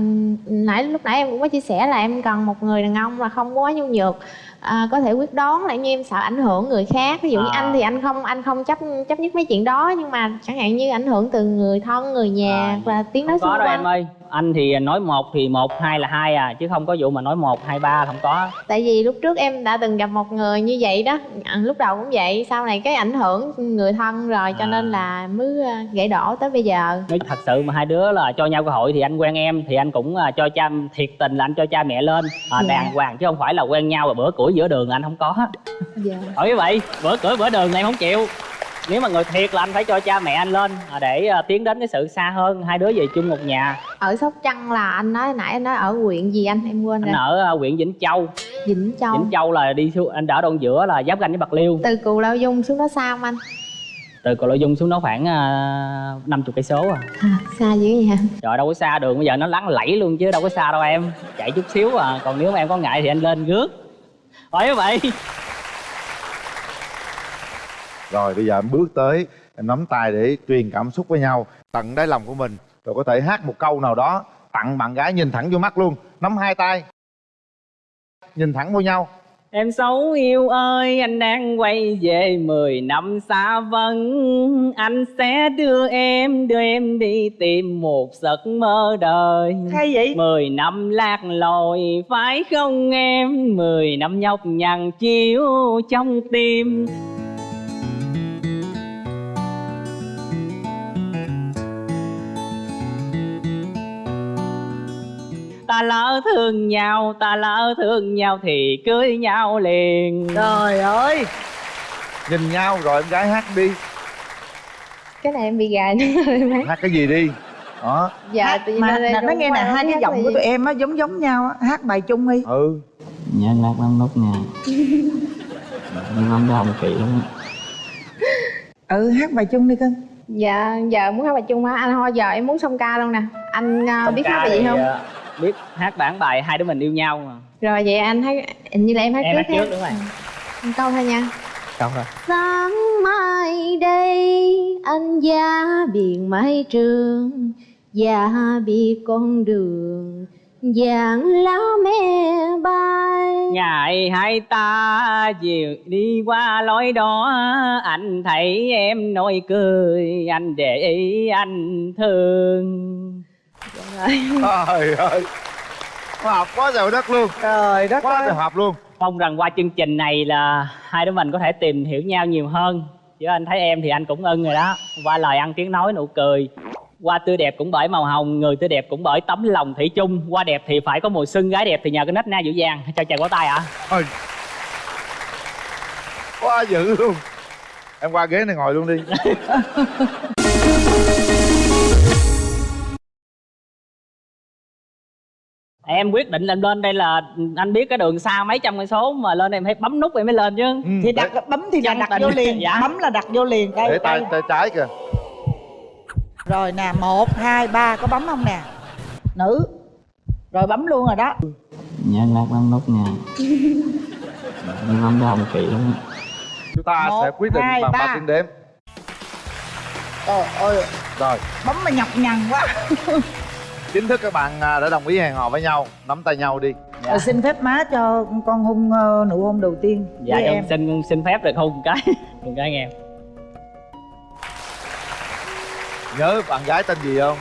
nãy lúc nãy em cũng có chia sẻ là em cần một người đàn ông là không quá nhu nhược à, có thể quyết đoán lại như em sợ ảnh hưởng người khác. Ví dụ như À. anh thì anh không anh không chấp chấp nhất mấy chuyện đó nhưng mà chẳng hạn như ảnh hưởng từ người thân người nhà và tiếng nói xung đâu em quanh. ơi anh thì nói một thì một hai là hai à chứ không có vụ mà nói một hai ba không có. Tại vì lúc trước em đã từng gặp một người như vậy đó à, lúc đầu cũng vậy sau này cái ảnh hưởng người thân rồi cho nên là mới à, gãy đổ tới bây giờ. Nói thật sự mà hai đứa là cho nhau cơ hội thì anh quen em thì anh cũng à, cho cha thiệt tình là anh cho cha mẹ lên. À, Dạ. đàng hoàng chứ không phải là quen nhau và bữa củi giữa đường anh không có. Dạ. Hỏi vậy bữa cưỡi bữa đường em không chịu nếu mà người thiệt là anh phải cho cha mẹ anh lên à, để à, tiến đến cái sự xa hơn hai đứa về chung một nhà. Ở sóc trăng là anh nói nãy anh nói ở huyện gì anh? Em quên anh rồi. ở à, huyện vĩnh châu. Vĩnh châu. Vĩnh châu là đi xuống anh ở đoạn giữa là giáp ranh với bạc liêu. Từ cù lao dung xuống đó xa không anh? Từ cầu lộ dung xuống đó khoảng năm chục cây số à. À, xa dữ vậy hả? Trời đâu có xa đường bây giờ nó lắng lẫy luôn chứ đâu có xa đâu em. Chạy chút xíu à còn nếu mà em có ngại thì anh lên rước hỏi vậy Rồi bây giờ em bước tới Em nắm tay để truyền cảm xúc với nhau. Tận đáy lòng của mình Rồi có thể hát một câu nào đó Tặng bạn gái nhìn thẳng vô mắt luôn. Nắm hai tay. Nhìn thẳng vô nhau. Em xấu yêu ơi, anh đang quay về 10 năm xa vắng. Anh sẽ đưa em, đưa em đi tìm một giấc mơ đời. Hay vậy? 10 năm lạc lối, phải không em? 10 năm nhọc nhằn chiếu trong tim Ta lỡ thương nhau, ta lỡ thương nhau thì cưới nhau liền. Trời ơi! Nhìn nhau rồi em gái hát đi. Cái này em bị gài nữa hát Hát cái gì đi? Đó. Dạ tự nhiên mà rung nghe nè hai cái hát giọng của tụi em á giống giống nhau á. Hát bài chung đi. Ừ. Nhân lạc băng nút nè Em không đồng kỳ lắm. Ừ hát bài chung đi cưng. Dạ giờ muốn hát bài chung hả anh thôi giờ em muốn song ca luôn nè. Anh à, biết hát bài gì không? ờ, Biết hát bản bài hai đứa mình yêu nhau mà. Rồi vậy anh hát hình như là em hát Em trước hát trước đúng rồi. Một câu thôi nha. Không rồi. Sáng mai đây anh ra biển mái trường Và bị con đường dạng lá me bay. Ngày hai ta chiều đi qua lối đó Anh thấy em nói cười Anh để ý anh thương Trời ơi. Hợp quá trời đất luôn. Trời đất Quá ơi. trời hợp luôn. Mong rằng qua chương trình này là hai đứa mình có thể tìm hiểu nhau nhiều hơn. Chứ anh thấy em thì anh cũng ưng rồi đó. Qua lời ăn tiếng nói nụ cười. Qua tươi đẹp cũng bởi màu hồng Người tươi đẹp cũng bởi tấm lòng thủy chung. Qua đẹp thì phải có mùi xuân Gái đẹp thì nhờ cái nết na dịu dàng. Cho chàng có tay ạ. Ôi. Quá dữ luôn. Em qua ghế này ngồi luôn đi Em quyết định em lên đây là Anh biết cái đường xa mấy trăm cây số Mà lên em phải bấm nút em mới lên chứ. Thì đặt bấm thì là đặt tình. vô liền Dạ. bấm là đặt vô liền đây Để tay tay trái kìa. Rồi nè một hai ba có bấm không nè? Nữ. Rồi bấm luôn rồi đó. Nhân lạc bấm nút nè Em không đồng kỳ lắm. Chúng ta Một, sẽ quyết định hai, bằng ba. ba. tiếng đếm. Trời ơi. Rồi. Bấm mà nhọc nhằn quá Chính thức các bạn à, đã đồng ý hẹn hò với nhau. Nắm tay nhau đi. Rồi xin phép má cho con hôn ờ, nụ hôn đầu tiên Dạ với em. em xin xin phép được hôn một cái Một cái nghe. Nhớ bạn gái tên gì không?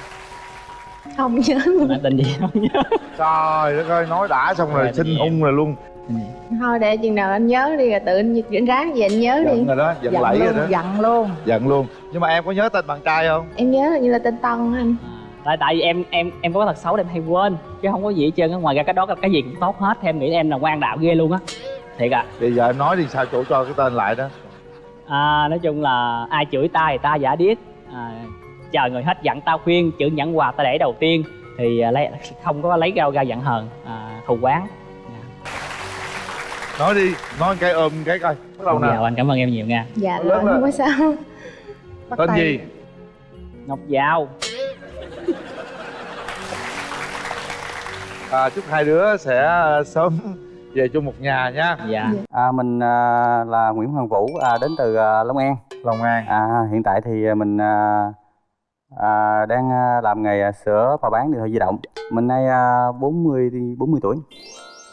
không nhớ Nói tên gì không nhớ? Trời đất ơi, nói đã xong rồi Rồi, xin hung rồi luôn. Thôi để chừng nào anh nhớ đi rồi tự anh ráng về anh nhớ đi. Giận rồi đó, giận giận lẫy rồi luôn đó. giận luôn. Giận luôn. Nhưng mà em có nhớ tên bạn trai không? em nhớ là như là tên tân anh tại tại vì em em em có cái tật xấu là em hay quên chứ không có gì hết trơn á. Ngoài ra cái đó cái gì cũng tốt hết thêm nghĩ em là quan đạo ghê luôn á. Thiệt ạ. Bây giờ em nói đi sao chỗ cho cái tên lại đó? À, nói chung là ai chửi ta thì ta giả điếc. À, chờ người hết giận tao khuyên chữ nhẫn quà ta để đầu tiên. Thì à, lấy không có lấy rau ra giận hờn à, thù quán. Nói đi, nói cái ôm cái coi. Bắt đầu dạ nào? anh cảm ơn em nhiều nha. Dạ Lớn không có sao. Bắt Tên tay. gì? ngọc giao À, chúc hai đứa sẽ sớm về chung một nhà nha dạ À, mình à, là Nguyễn Hoàng Vũ à, đến từ à, Long An. Long An. À, hiện tại thì mình à, à, đang à, làm nghề à, sửa và bán điện thoại di động. Mình nay à, 40 đi 40 tuổi.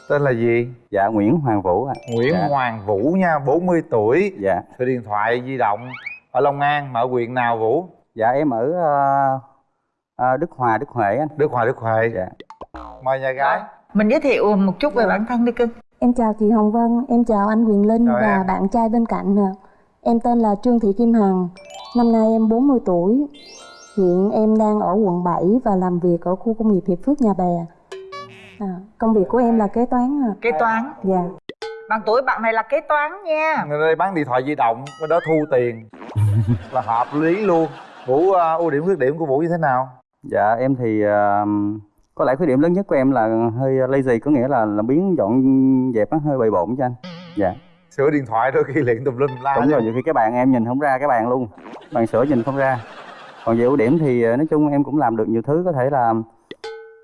tên là gì Dạ Nguyễn Hoàng Vũ ạ. Nguyễn Dạ. Hoàng Vũ nha 40 tuổi Dạ. sửa điện thoại di động ở Long An mà ở huyện nào Vũ Dạ em ở à, à, Đức Hòa, Đức Huệ anh. Đức Hòa Đức Huệ Dạ. Mời nhà gái mình giới thiệu một chút về bản thân đi cưng Em chào chị Hồng Vân, em chào anh Quyền Linh Chào và em. bạn trai bên cạnh nè. Em tên là Trương Thị Kim Hằng, năm nay em 40 tuổi. Hiện em đang ở quận 7 và làm việc ở khu công nghiệp Hiệp Phước Nhà Bè. À, công việc của em là kế toán. À. kế toán Dạ. bằng tuổi bạn này là kế toán nha người đây bán điện thoại di động bên đó thu tiền là hợp lý luôn Vũ à, ưu điểm khuyết điểm của Vũ như thế nào Dạ em thì à, có lẽ khuyết điểm lớn nhất của em là hơi lazy có nghĩa là là biến dọn dẹp nó hơi bề bộn cho anh. Dạ. sửa điện thoại đôi khi liền tùm lum la Đúng rồi, nhiều khi cái bạn em nhìn không ra cái bạn luôn. Bạn sửa nhìn không ra. Còn về ưu điểm thì ờ, nói chung em cũng làm được nhiều thứ Có thể là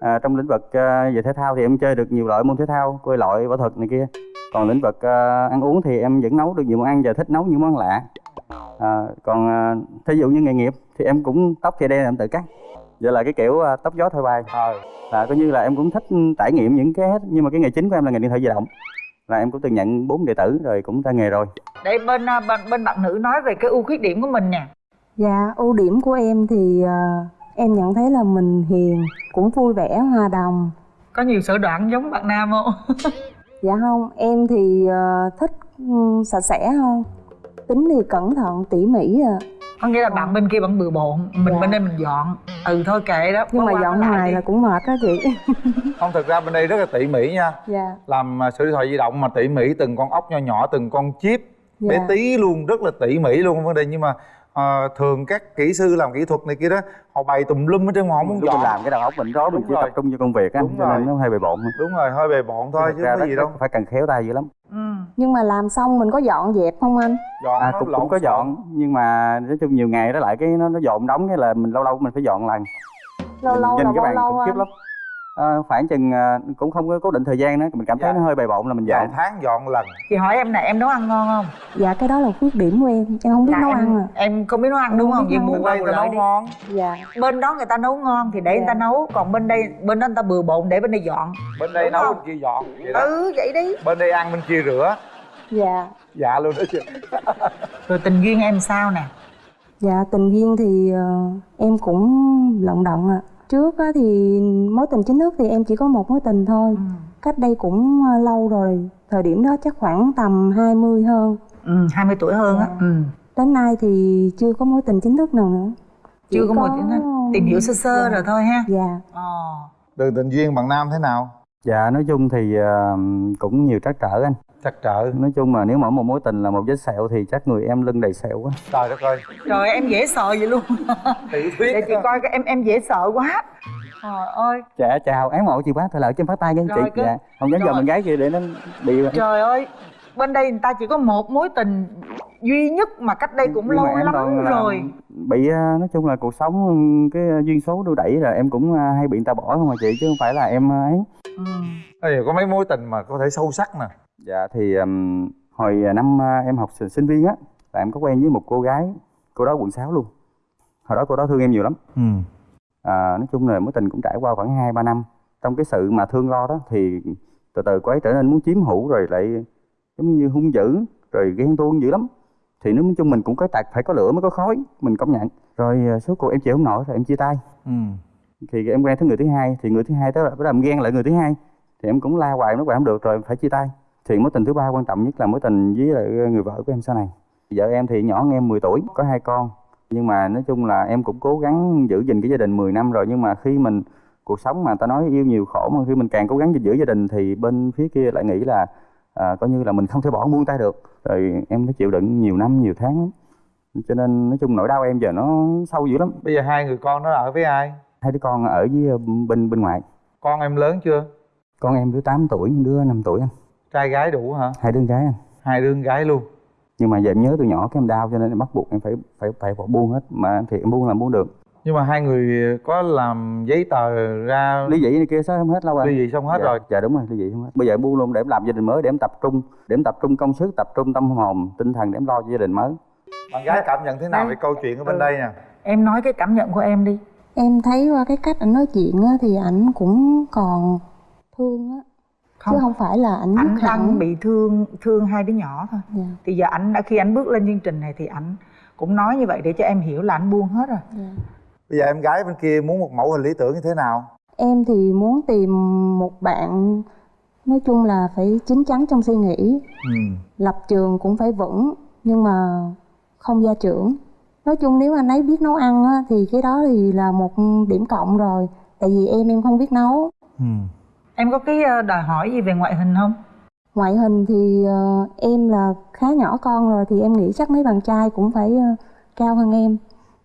à, trong lĩnh vực ờ, về thể thao thì em chơi được nhiều loại môn thể thao Coi loại võ thuật này kia. Còn lĩnh vực ờ, ăn uống thì em vẫn nấu được nhiều món ăn và thích nấu những món lạ. À, Còn à, thí dụ như nghề nghiệp thì em cũng tóc chạy đen em tự cắt. Vậy là cái kiểu ờ, tóc gió thôi bay Ờ. là coi như là em cũng thích trải nghiệm những cái hết nhưng mà cái nghề chính của em là nghề điện thoại di động là em cũng từng nhận bốn đệ tử rồi cũng ra nghề rồi để bên à, bên bên bạn nữ nói về cái ưu khuyết điểm của mình nè Dạ, ưu điểm của em thì à, em nhận thấy là mình hiền, cũng vui vẻ, hòa đồng. có nhiều sở đoạn giống bạn nam không Dạ không, em thì à, thích ừ, sạch sẽ hơn. Tính thì cẩn thận, tỉ mỉ à. Có nghĩa là bạn bên kia vẫn bừa bộn mình Dạ. bên đây mình dọn ừ thôi kệ đó Nhưng mà dọn hoài là cũng mệt đó chị. không thực ra bên đây rất là tỉ mỉ nha dạ. làm à, sửa điện thoại di động mà tỉ mỉ từng con ốc nho nhỏ từng con chip bé Dạ. tí luôn rất là tỉ mỉ luôn vấn đề nhưng mà à, thường các kỹ sư làm kỹ thuật này kia đó họ bày tùm lum hết trơn mà không muốn dọn làm cái đầu óc mình rối mình chỉ rồi. tập trung vô công việc á Đúng cho rồi. nên nó hơi bề bộn đúng rồi hơi bề bộn thôi chứ không có gì đâu phải cần khéo tay dữ lắm Nhưng mà làm xong mình có dọn dẹp không anh? dọn à cũng, cũng có dọn nhưng mà nói chung nhiều ngày đó lại cái nó nó dọn đóng cái là mình lâu lâu mình phải dọn lần Lâu lâu là bao lâu anh? lắm à, khoảng chừng à, cũng không có cố định thời gian nữa mình cảm thấy Dạ. nó hơi bề bộn là mình vài dọn tháng dọn lần chị hỏi em nè em nấu ăn ngon không Dạ cái đó là khuyết điểm của em, em không biết Dạ, nấu em, ăn à. em không biết nấu ăn đúng không không biết vậy nấu. bên qua đây bù ta lại nấu đi ngon Dạ. bên đó người ta nấu ngon thì để người Dạ. ta nấu còn bên đây bên đó người ta bừa bộn để bên đây dọn bên đây Đúng nấu không? bên kia dọn vậy đó ừ vậy đi bên đây ăn bên kia rửa Dạ. dạ luôn đó chứ rồi tình duyên em sao nè Dạ tình duyên thì ờ, em cũng lận đận ạ. Trước á, thì mối tình chính thức thì em chỉ có một mối tình thôi. Cách đây cũng ờ, lâu rồi. Thời điểm đó chắc khoảng tầm 20 hơn. ừ 20 tuổi hơn á ừ Đến nay thì chưa có mối tình chính thức nào nữa. Chỉ chưa có một tìm hiểu sơ sơ rồi thôi ha Dạ. ờ đường tình duyên bạn nam thế nào dạ nói chung thì à, cũng nhiều trắc trở anh trắc trở. Nói chung mà nếu mà một mối tình là một vết sẹo thì chắc người em lưng đầy sẹo quá. Trời đất ơi. Trời em dễ sợ vậy luôn. Tiểu thuyết để chị coi cái em em dễ sợ quá. Trời ơi. Dạ chào. Án mộ chị quá thôi lợi em phát tay nha chị. Cứ- dạ không dám giờ mình gái kia để nó bị trời ơi bên đây người ta chỉ có một mối tình duy nhất mà cách đây cũng Nhưng lâu lắm rồi. bị à, nói chung là cuộc sống ừ, cái duyên số đưa đẩy là em cũng à, hay bị người ta bỏ không mà chị chứ không phải là em à, ấy. Ừ. Ê, có mấy mối tình mà có thể sâu sắc nè dạ thì ừm, hồi năm à, em học sinh sinh viên á là em có quen với một cô gái cô đó quận 6 luôn. Hồi đó cô đó thương em nhiều lắm. Ừ à, nói chung là mối tình cũng trải qua khoảng hai ba năm. Trong cái sự mà thương lo đó thì từ từ cô ấy trở nên muốn chiếm hữu rồi lại giống như hung dữ rồi ghen tuông dữ lắm. Thì nói chung mình cũng có tạc phải có lửa mới có khói mình công nhận. Rồi à, số cuộc em chịu không nổi rồi em chia tay. Ừ thì em quen tới người thứ hai thì người thứ hai tới bắt đầu ghen lại người thứ hai. Thì em cũng la hoài nó hoài không được rồi phải chia tay thì mối tình thứ ba quan trọng nhất là mối tình với lại người vợ của em sau này. Vợ em thì nhỏ hơn em 10 tuổi có hai con. Nhưng mà nói chung là em cũng cố gắng giữ gìn cái gia đình 10 năm rồi nhưng mà khi mình cuộc sống mà ta nói yêu nhiều khổ mà khi mình càng cố gắng giữ gia đình thì bên phía kia lại nghĩ là à, coi như là mình không thể bỏ buông tay được. Rồi em phải chịu đựng nhiều năm nhiều tháng. Lắm. cho nên nói chung nỗi đau em giờ nó sâu dữ lắm. Bây giờ hai người con nó ở với ai? Hai đứa con ở với ờ, bên bên ngoài. Con em lớn chưa? Con em đứa 8 tuổi đứa 5 tuổi anh trai gái đủ hả? Hai đứa gái anh. Hai đứa gái luôn. Nhưng mà giờ em nhớ từ nhỏ cái em đau cho nên em bắt buộc em phải phải phải bỏ buông hết. Mà thì em buông là buông được. Nhưng mà hai người có làm giấy tờ ra ly dị này kia xong hết lâu rồi ly dị xong hết dạ, rồi. dạ đúng rồi ly dị xong hết. Bây giờ em buông luôn để em làm gia đình mới để em tập trung để em tập trung công sức tập trung tâm hồn tinh thần để em lo cho gia đình mới. Bạn gái cảm nhận thế nào về câu chuyện ở bên đây nè? Em nói cái cảm nhận của em đi. Em thấy qua cái cách ảnh nói chuyện á, thì ảnh cũng còn thương á chứ không. phải là ảnh anh hẳn đang bị thương thương hai đứa nhỏ thôi. Dạ. thì giờ anh đã khi anh bước lên chương trình này thì anh cũng nói như vậy để cho em hiểu là anh buông hết rồi. Bây giờ em gái bên kia muốn một mẫu hình lý tưởng như thế nào? Em thì muốn tìm một bạn nói chung là phải chín chắn trong suy nghĩ. Ừ. lập trường cũng phải vững nhưng mà không gia trưởng. Nói chung nếu anh ấy biết nấu ăn á, thì cái đó thì là một điểm cộng rồi tại vì em em không biết nấu. Ừ. em có cái ờ, đòi hỏi gì về ngoại hình không? Ngoại hình thì ờ, em là khá nhỏ con rồi thì em nghĩ chắc mấy bạn trai cũng phải ờ, cao hơn em.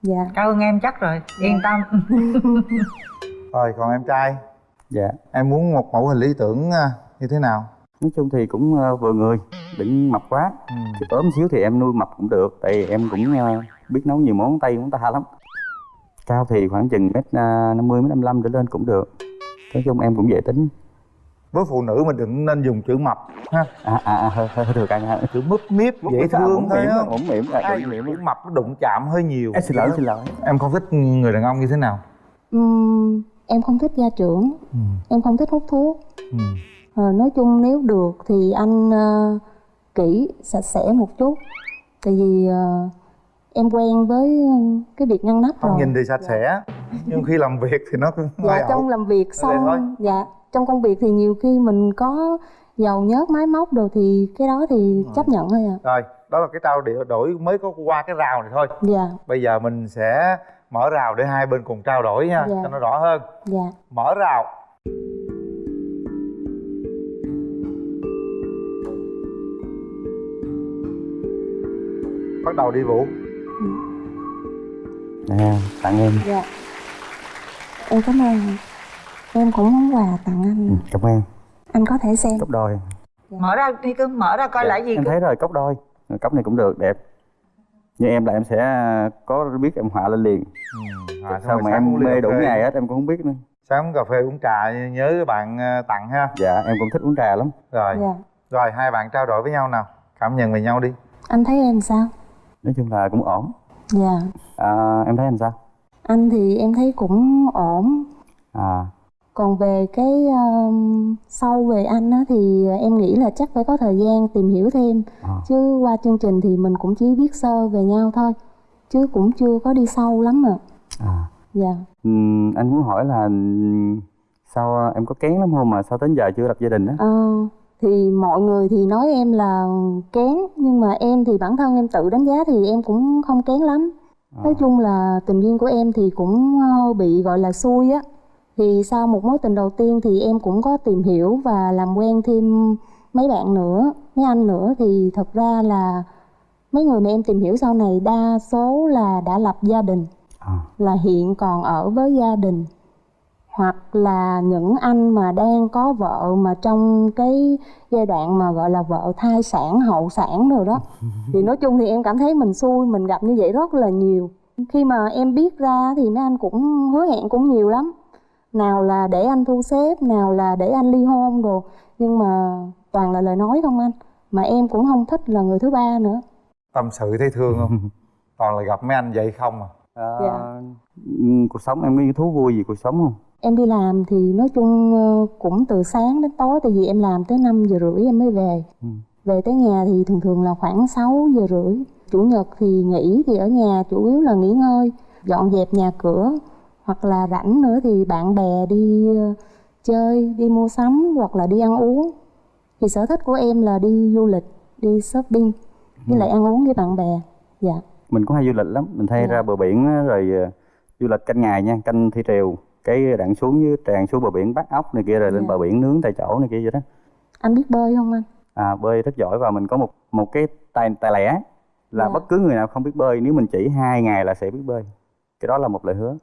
Dạ. Cao hơn em chắc rồi yên tâm. Rồi còn em trai? Dạ. Em muốn một mẫu hình lý tưởng như thế nào? Nói chung thì cũng vừa người đừng mập quá. Ừ. Chứ ốm xíu thì em nuôi mập cũng được tại vì em cũng biết nấu nhiều món tây món ta lắm. Cao thì khoảng chừng mét năm mươi mét năm mươi trở lên cũng được nói chung em cũng dễ tính. Với phụ nữ mình đừng nên dùng chữ mập ha? À à, à hơi hơi thừa căng ha. Chữ múp míp dễ thương mũm thôi mỉm á mũm mỉm à, Ai mũm mỉm. chữ mập nó đụng chạm hơi nhiều. Em xin lỗi, xin lỗi. em không thích người đàn ông như thế nào? Ừm, em không thích gia trưởng. Ừ. em không thích hút thuốc. Ừ. Ờ, nói chung nếu được thì anh ờ, kỹ sạch sẽ một chút. Tại vì ờ, em quen với cái việc ngăn nắp không rồi. nhìn thì sạch sẽ nhưng khi làm việc thì nó cũng dạ trong ẩu. làm việc xong dạ trong công việc thì nhiều khi mình có dầu nhớt máy móc đồ thì cái đó thì chấp nhận thôi ạ. Rồi đó là cái trao đổi đổi mới có qua cái rào này thôi. Dạ. Bây giờ mình sẽ mở rào để hai bên cùng trao đổi nha Dạ. cho nó rõ hơn. Dạ. Mở rào. Bắt đầu đi vũ. Nè tặng em. Dạ em cảm ơn. Em cũng muốn quà tặng anh. Cảm ơn. Anh có thể xem. Cốc đôi. Mở ra đi cưng mở ra coi lại gì em cưng? thấy rồi cốc đôi. Cốc này cũng được đẹp. Như em là em sẽ có biết em họa lên liền. À, sao mà em mê đủ ngày hết em cũng không biết nữa. Sáng uống cà phê uống trà nhớ bạn ờ, tặng ha. Dạ em cũng thích uống trà lắm. Rồi. Dạ. Rồi hai bạn trao đổi với nhau nào. Cảm nhận về nhau đi. Anh thấy em sao? Nói chung là cũng ổn. Dạ. À, em thấy anh sao anh thì em thấy cũng ổn. À. Còn về cái um, sâu về anh á, thì em nghĩ là chắc phải có thời gian tìm hiểu thêm. À. chứ qua chương trình thì mình cũng chỉ biết sơ về nhau thôi chứ cũng chưa có đi sâu lắm ạ. À. Dạ. Ừm, anh muốn hỏi là sao ờ, em có kén lắm không mà sao đến giờ chưa lập gia đình á? Ờ, thì mọi người thì nói em là kén nhưng mà em thì bản thân em tự đánh giá thì em cũng không kén lắm nói chung là tình duyên của em thì cũng ờ, bị gọi là xui á. Thì sau một mối tình đầu tiên thì em cũng có tìm hiểu và làm quen thêm mấy bạn nữa mấy anh nữa. Thì thật ra là mấy người mà em tìm hiểu sau này đa số là đã lập gia đình là hiện còn ở với gia đình hoặc là những anh mà đang có vợ mà trong cái giai đoạn mà gọi là vợ thai sản hậu sản rồi đó thì nói chung thì em cảm thấy mình xui mình gặp như vậy rất là nhiều. Khi mà em biết ra thì mấy anh cũng hứa hẹn cũng nhiều lắm. Nào là để anh thu xếp nào là để anh ly hôn đồ nhưng mà toàn là lời nói không anh. Mà em cũng không thích là người thứ ba nữa. Tâm sự thấy thương không? Toàn là gặp mấy anh vậy không à? Ờ, Dạ. ừm, cuộc sống em có những thú vui gì cuộc sống không Em đi làm thì nói chung ờ, cũng từ sáng đến tối tại vì em làm tới 5 giờ rưỡi em mới về. Về tới nhà thì thường thường là khoảng 6 giờ rưỡi. Chủ nhật thì nghỉ thì ở nhà chủ yếu là nghỉ ngơi, dọn dẹp nhà cửa hoặc là rảnh nữa thì bạn bè đi ờ, chơi, đi mua sắm hoặc là đi ăn uống. Thì sở thích của em là đi du lịch, đi shopping với lại ăn uống với bạn bè. Dạ. mình cũng hay du lịch lắm mình thay ra bờ biển rồi ờ, du lịch canh ngày nha canh thi triều cái đặng xuống với tràn xuống bờ biển bắt ốc này kia rồi lên Dạ. bờ biển nướng tại chỗ này kia vậy đó Anh biết bơi không anh? à bơi rất giỏi và mình có một một cái tài tài lẻ là Dạ. bất cứ người nào không biết bơi nếu mình chỉ hai ngày là sẽ biết bơi cái đó là một lời hứa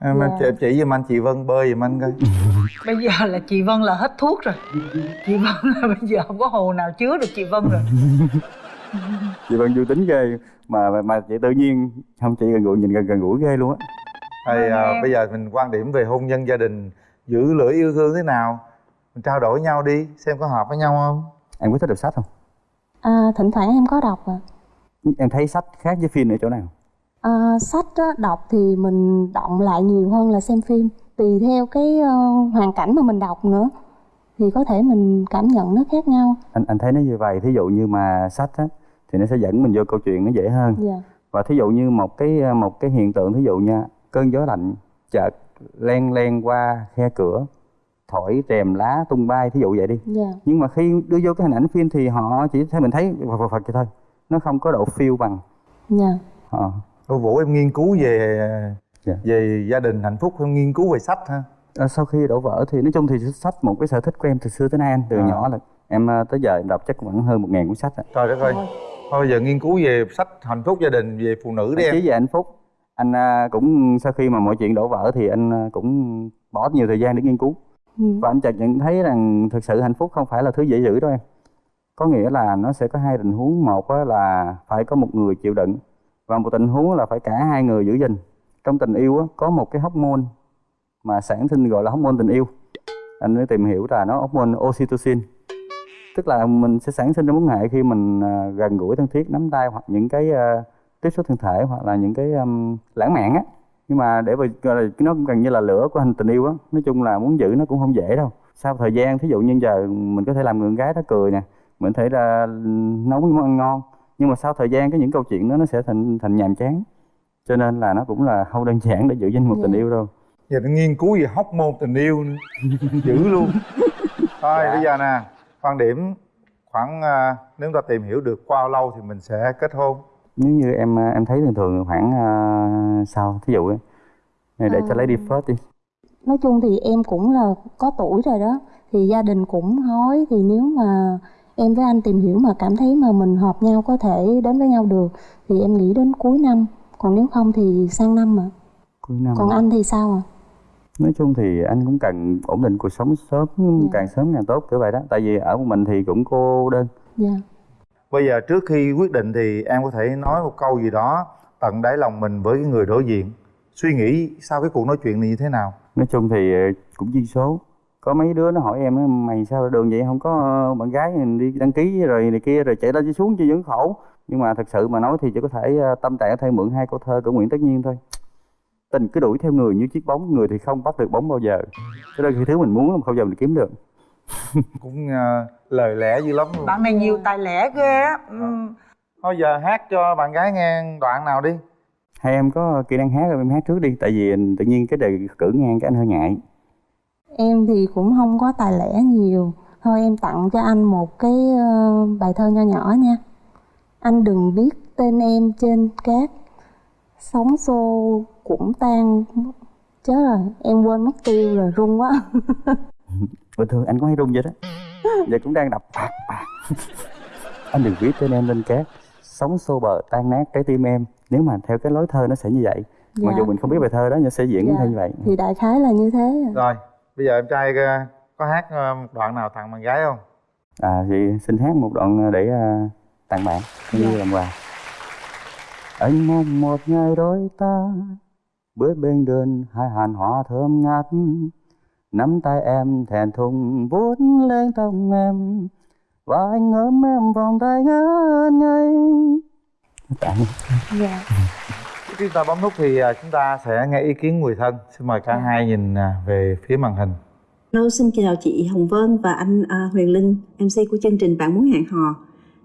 em Dạ. chỉ, chỉ giùm anh chị Vân bơi giùm anh coi bây giờ là chị Vân là hết thuốc rồi chị Vân là bây giờ không có hồ nào chứa được chị Vân rồi chị Vân vui tính ghê mà mà, mà chị tự nhiên không chị gần gũi nhìn gần gần gũi ghê luôn á thì Vâng, à, bây giờ mình quan điểm về hôn nhân gia đình giữ lửa yêu thương thế nào? Mình trao đổi nhau đi xem có hợp với nhau không? Em có thích đọc sách không? À, thỉnh thoảng em có đọc à. em thấy sách khác với phim ở chỗ nào? À, sách á, đọc thì mình động lại nhiều hơn là xem phim. Tùy theo cái ờ, hoàn cảnh mà mình đọc nữa thì có thể mình cảm nhận nó khác nhau. Anh anh thấy nó như vậy thí dụ như mà sách á thì nó sẽ dẫn mình vô câu chuyện nó dễ hơn. Dạ. Và thí dụ như một cái một cái hiện tượng thí dụ nha cơn gió lạnh chợt len len qua khe cửa thổi rèm lá tung bay thí dụ vậy đi. Dạ. Nhưng mà khi đưa vô cái hình ảnh phim thì họ chỉ thấy mình thấy phật phật phật vậy thôi nó không có độ feel bằng. Dạ. Họ Ô Vũ em nghiên cứu về Dạ. về gia đình hạnh phúc em nghiên cứu về sách ha? Ờ, sau khi đổ vỡ thì nói chung thì sách một cái sở thích của em từ xưa tới nay anh từ À. nhỏ là em ờ, tới giờ em đọc chắc khoảng hơn một ngàn cuốn sách rồi. trời đất ơi. Thôi bây giờ nghiên cứu về sách hạnh phúc gia đình về phụ nữ đi em. Chí về hạnh phúc anh à, cũng sau khi mà mọi chuyện đổ vỡ thì anh à, cũng bỏ nhiều thời gian để nghiên cứu. Ừ. và anh chợt nhận thấy rằng thực sự hạnh phúc không phải là thứ dễ giữ đâu em. Có nghĩa là nó sẽ có hai tình huống. Một là phải có một người chịu đựng và một tình huống là phải cả hai người giữ gìn. Trong tình yêu có một cái hormone mà sản sinh gọi là hormone tình yêu. Anh mới tìm hiểu là nó hormone oxytocin. Tức là mình sẽ sản sinh ra mối hệ khi mình à, gần gũi thân thiết nắm tay hoặc những cái tiếp xúc thân thể hoặc là những cái um, lãng mạn á. Nhưng mà để mà gọi là nó cũng gần như là lửa của hành tình yêu á. Nói chung là muốn giữ nó cũng không dễ đâu. Sau thời gian thí dụ như giờ mình có thể làm người con gái đó cười nè mình có thể là nấu những món ăn ngon. Nhưng mà sau thời gian cái những câu chuyện đó nó sẽ thành thành nhàm chán. Cho nên là nó cũng là không đơn giản để giữ danh một tình yêu đâu. Giờ nó nghiên cứu về hóc môn tình yêu nữa dữ luôn. Thôi Dạ. bây giờ nè quan điểm khoảng à, nếu ta tìm hiểu được qua bao lâu thì mình sẽ kết hôn nếu như em à, em thấy thường thường khoảng à, sau thí dụ ấy, để cho À. lấy đi first đi. Nói chung thì em cũng là có tuổi rồi đó thì gia đình cũng nói thì nếu mà em với anh tìm hiểu mà cảm thấy mà mình hợp nhau có thể đến với nhau được thì em nghĩ đến cuối năm. Còn nếu không thì sang năm mà cuối năm còn anh thì sao à nói chung thì anh cũng cần ổn định cuộc sống sớm càng sớm càng tốt kiểu vậy đó. Tại vì ở một mình thì cũng cô đơn. Dạ bây giờ trước khi quyết định thì em có thể nói một câu gì đó tận đáy lòng mình với cái người đối diện. Suy nghĩ sau cái cuộc nói chuyện này như thế nào? Nói chung thì ờ, cũng duyên số. Có mấy đứa nó hỏi em mày sao đường vậy? Không có ờ, bạn gái mình đi đăng ký rồi này kia rồi chạy lên chạy xuống chứ vẫn khổ. Nhưng mà thật sự mà nói thì chỉ có thể ờ, tâm trạng có thể mượn hai câu thơ của Nguyễn Tất Nhiên thôi. Tình cứ đuổi theo người như chiếc bóng, người thì không bắt được bóng bao giờ. Cho nên khi thứ mình muốn là không bao giờ mình kiếm được cũng à, lời lẽ dữ lắm luôn. Bạn này nhiều tài lẻ ghê á. Ừ. thôi giờ hát cho bạn gái nghe đoạn nào đi. Hai em có kỹ năng hát rồi em hát trước đi. Tại vì tự nhiên cái đề cử ngang cái anh hơi ngại. Em thì cũng không có tài lẻ nhiều. Thôi em tặng cho anh một cái ờ, bài thơ nho nhỏ nha. Anh đừng viết tên em trên cát. Sóng xô cũng tan. Chết rồi em quên mất tiêu rồi run quá bình thường anh cũng hay rung vậy đó. Giờ cũng đang đập bạc bạc. Anh đừng viết tên em lên cát. Sóng xô bờ tan nát trái tim em. Nếu mà theo cái lối thơ nó sẽ như vậy. Dạ. mặc dù mình không biết bài thơ đó nhưng sẽ diễn Dạ. theo như vậy. Thì đại khái là như thế. Rồi bây giờ em trai à, có hát à, một đoạn nào tặng bạn gái không? À thì xin hát một đoạn để à, tặng bạn. Như Dạ. làm quà. Anh mong một ngày đôi ta bước bên đường hai hàn hoa thơm ngát nắm tay em thẹn thùng vuốt lên tóc em. Và anh ôm em vòng tay ngất ngây. Dạ. Khi chúng ta bấm nút thì à, chúng ta sẽ nghe ý kiến người thân. Xin mời cả hai nhìn à, về phía màn hình. Hello, xin chào chị Hồng Vân và anh à, Huyền Linh, MC của chương trình Bạn Muốn Hẹn Hò.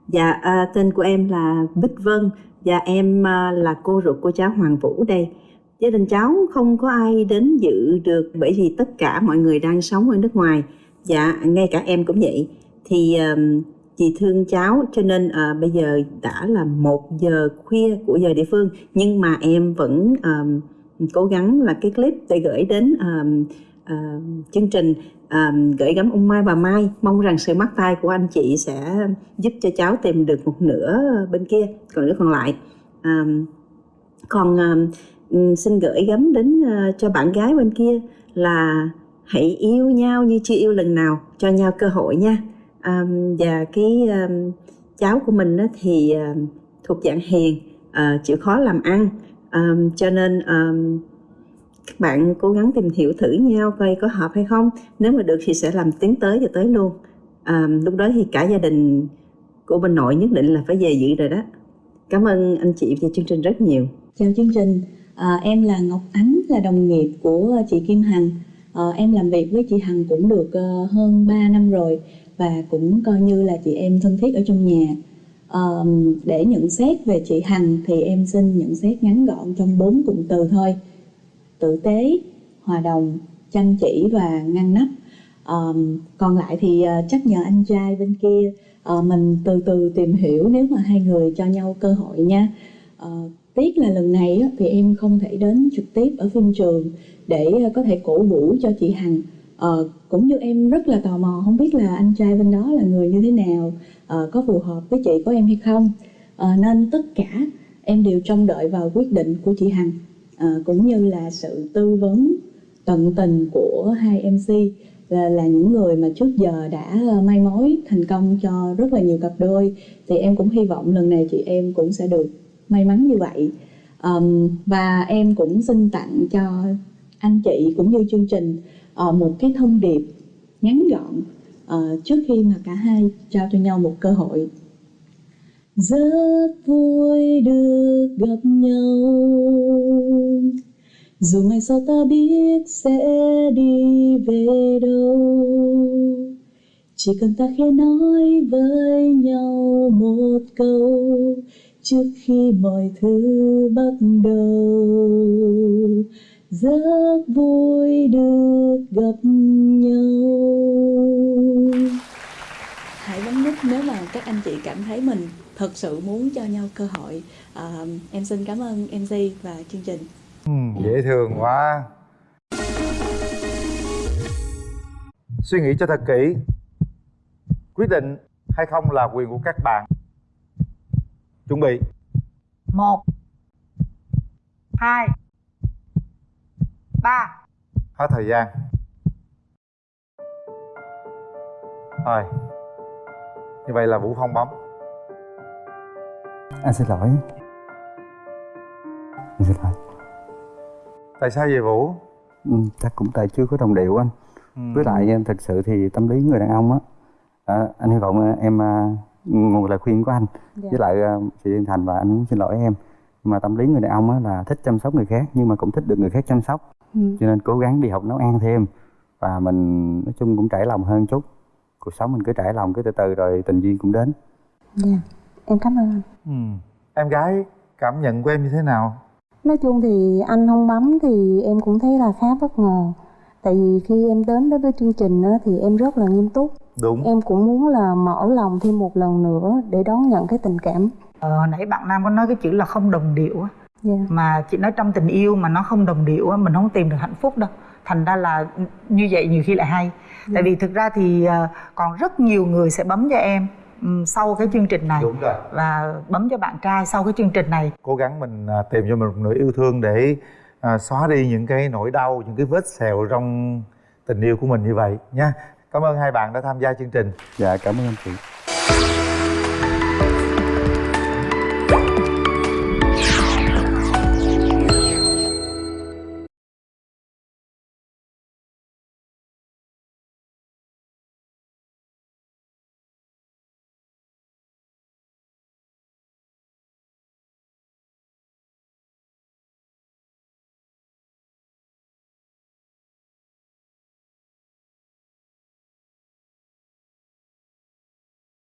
Dạ, à, tên của em là Bích Vân. Và em à, là cô ruột của cháu Hoàng Vũ đây. Gia đình cháu không có ai đến dự được bởi vì tất cả mọi người đang sống ở nước ngoài. Dạ, ngay cả em cũng vậy. Thì um, chị thương cháu cho nên à, bây giờ đã là một giờ khuya của giờ địa phương nhưng mà em vẫn um, cố gắng là cái clip để gửi đến um, uh, chương trình um, gửi gắm ông Mai và Mai mong rằng sự mắc tay của anh chị sẽ giúp cho cháu tìm được một nửa bên kia còn nửa còn lại um, còn um, Ừ, xin gửi gắm đến ờ, cho bạn gái bên kia là hãy yêu nhau như chưa yêu lần nào cho nhau cơ hội nha. À, và cái à, cháu của mình á, thì à, thuộc dạng hiền à, chịu khó làm ăn. À, cho nên à, các bạn cố gắng tìm hiểu thử nhau coi có hợp hay không. Nếu mà được thì sẽ làm tiến tới và tới luôn. À, lúc đó thì cả gia đình của bên nội nhất định là phải về dự rồi đó. Cảm ơn anh chị và chương trình rất nhiều. Chào chương trình, à, em là Ngọc Ánh, là đồng nghiệp của ờ, chị Kim Hằng. À, em làm việc với chị Hằng cũng được uh, hơn 3 năm rồi và cũng coi như là chị em thân thiết ở trong nhà. À, để nhận xét về chị Hằng thì em xin nhận xét ngắn gọn trong bốn cụm từ thôi. Tử tế, hòa đồng, chăm chỉ và ngăn nắp. À, còn lại thì uh, chắc nhờ anh trai bên kia uh, mình từ từ tìm hiểu nếu mà hai người cho nhau cơ hội nha. uh, tiếc là lần này thì em không thể đến trực tiếp ở phim trường để ờ, có thể cổ vũ cho chị Hằng. Ờ, cũng như em rất là tò mò không biết là anh trai bên đó là người như thế nào ờ, có phù hợp với chị của em hay không. Ờ, nên tất cả em đều trông đợi vào quyết định của chị Hằng. Ờ, cũng như là sự tư vấn tận tình của hai MC là, là những người mà trước giờ đã ờ, may mai mối thành công cho rất là nhiều cặp đôi. Thì em cũng hy vọng lần này chị em cũng sẽ được may mắn như vậy. Um, và em cũng xin tặng cho anh chị cũng như chương trình uh, một cái thông điệp ngắn gọn uh, trước khi mà cả hai trao cho nhau một cơ hội. Rất vui được gặp nhau. Dù ngày sau ta biết sẽ đi về đâu chỉ cần ta khẽ nói với nhau một câu trước khi mọi thứ bắt đầu. Rất vui được gặp nhau. Hãy bấm nút nếu mà các anh chị cảm thấy mình thật sự muốn cho nhau cơ hội. À, em xin cảm ơn mc và chương trình. Ừ, dễ thương quá. Suy nghĩ cho thật kỹ. Quyết định hay không là quyền của các bạn chuẩn bị. Một hai ba. Hết thời gian. Rồi. Như vậy là vũ không bấm. Anh xin lỗi. Anh xin lỗi. Tại sao vậy vũ? Ừ, chắc cũng tại chưa có đồng điệu anh. Ừ. với lại em thực sự thì tâm lý người đàn ông á. À, anh hy vọng à, em à, một lời khuyên của anh Dạ. với lại à, chị Yên Thành và anh muốn xin lỗi em mà tâm lý người đàn ông á là thích chăm sóc người khác nhưng mà cũng thích được người khác chăm sóc Ừ. cho nên cố gắng đi học nấu ăn thêm và mình nói chung cũng trải lòng hơn chút cuộc sống mình cứ trải lòng cứ từ từ rồi tình duyên cũng đến Dạ, em cảm ơn anh. ừ. em gái cảm nhận của em như thế nào Nói chung thì anh không bấm thì em cũng thấy là khá bất ngờ. Tại vì khi em đến đối với chương trình á, thì em rất là nghiêm túc. Đúng. Em cũng muốn là mở lòng thêm một lần nữa để đón nhận cái tình cảm. ờ, nãy bạn nam có nói cái chữ là không đồng điệu á. Dạ. mà chị nói trong tình yêu mà nó không đồng điệu á mình không tìm được hạnh phúc đâu. Thành ra là như vậy nhiều khi lại hay. Tại vì thực ra thì ờ, còn rất nhiều người sẽ bấm cho em ừm, sau cái chương trình này. Đúng rồi. Và bấm cho bạn trai sau cái chương trình này. Cố gắng mình à, tìm cho mình một nửa yêu thương để à, xóa đi những cái nỗi đau những cái vết sẹo trong tình yêu của mình như vậy nha cảm ơn hai bạn đã tham gia chương trình. Dạ cảm ơn anh chị.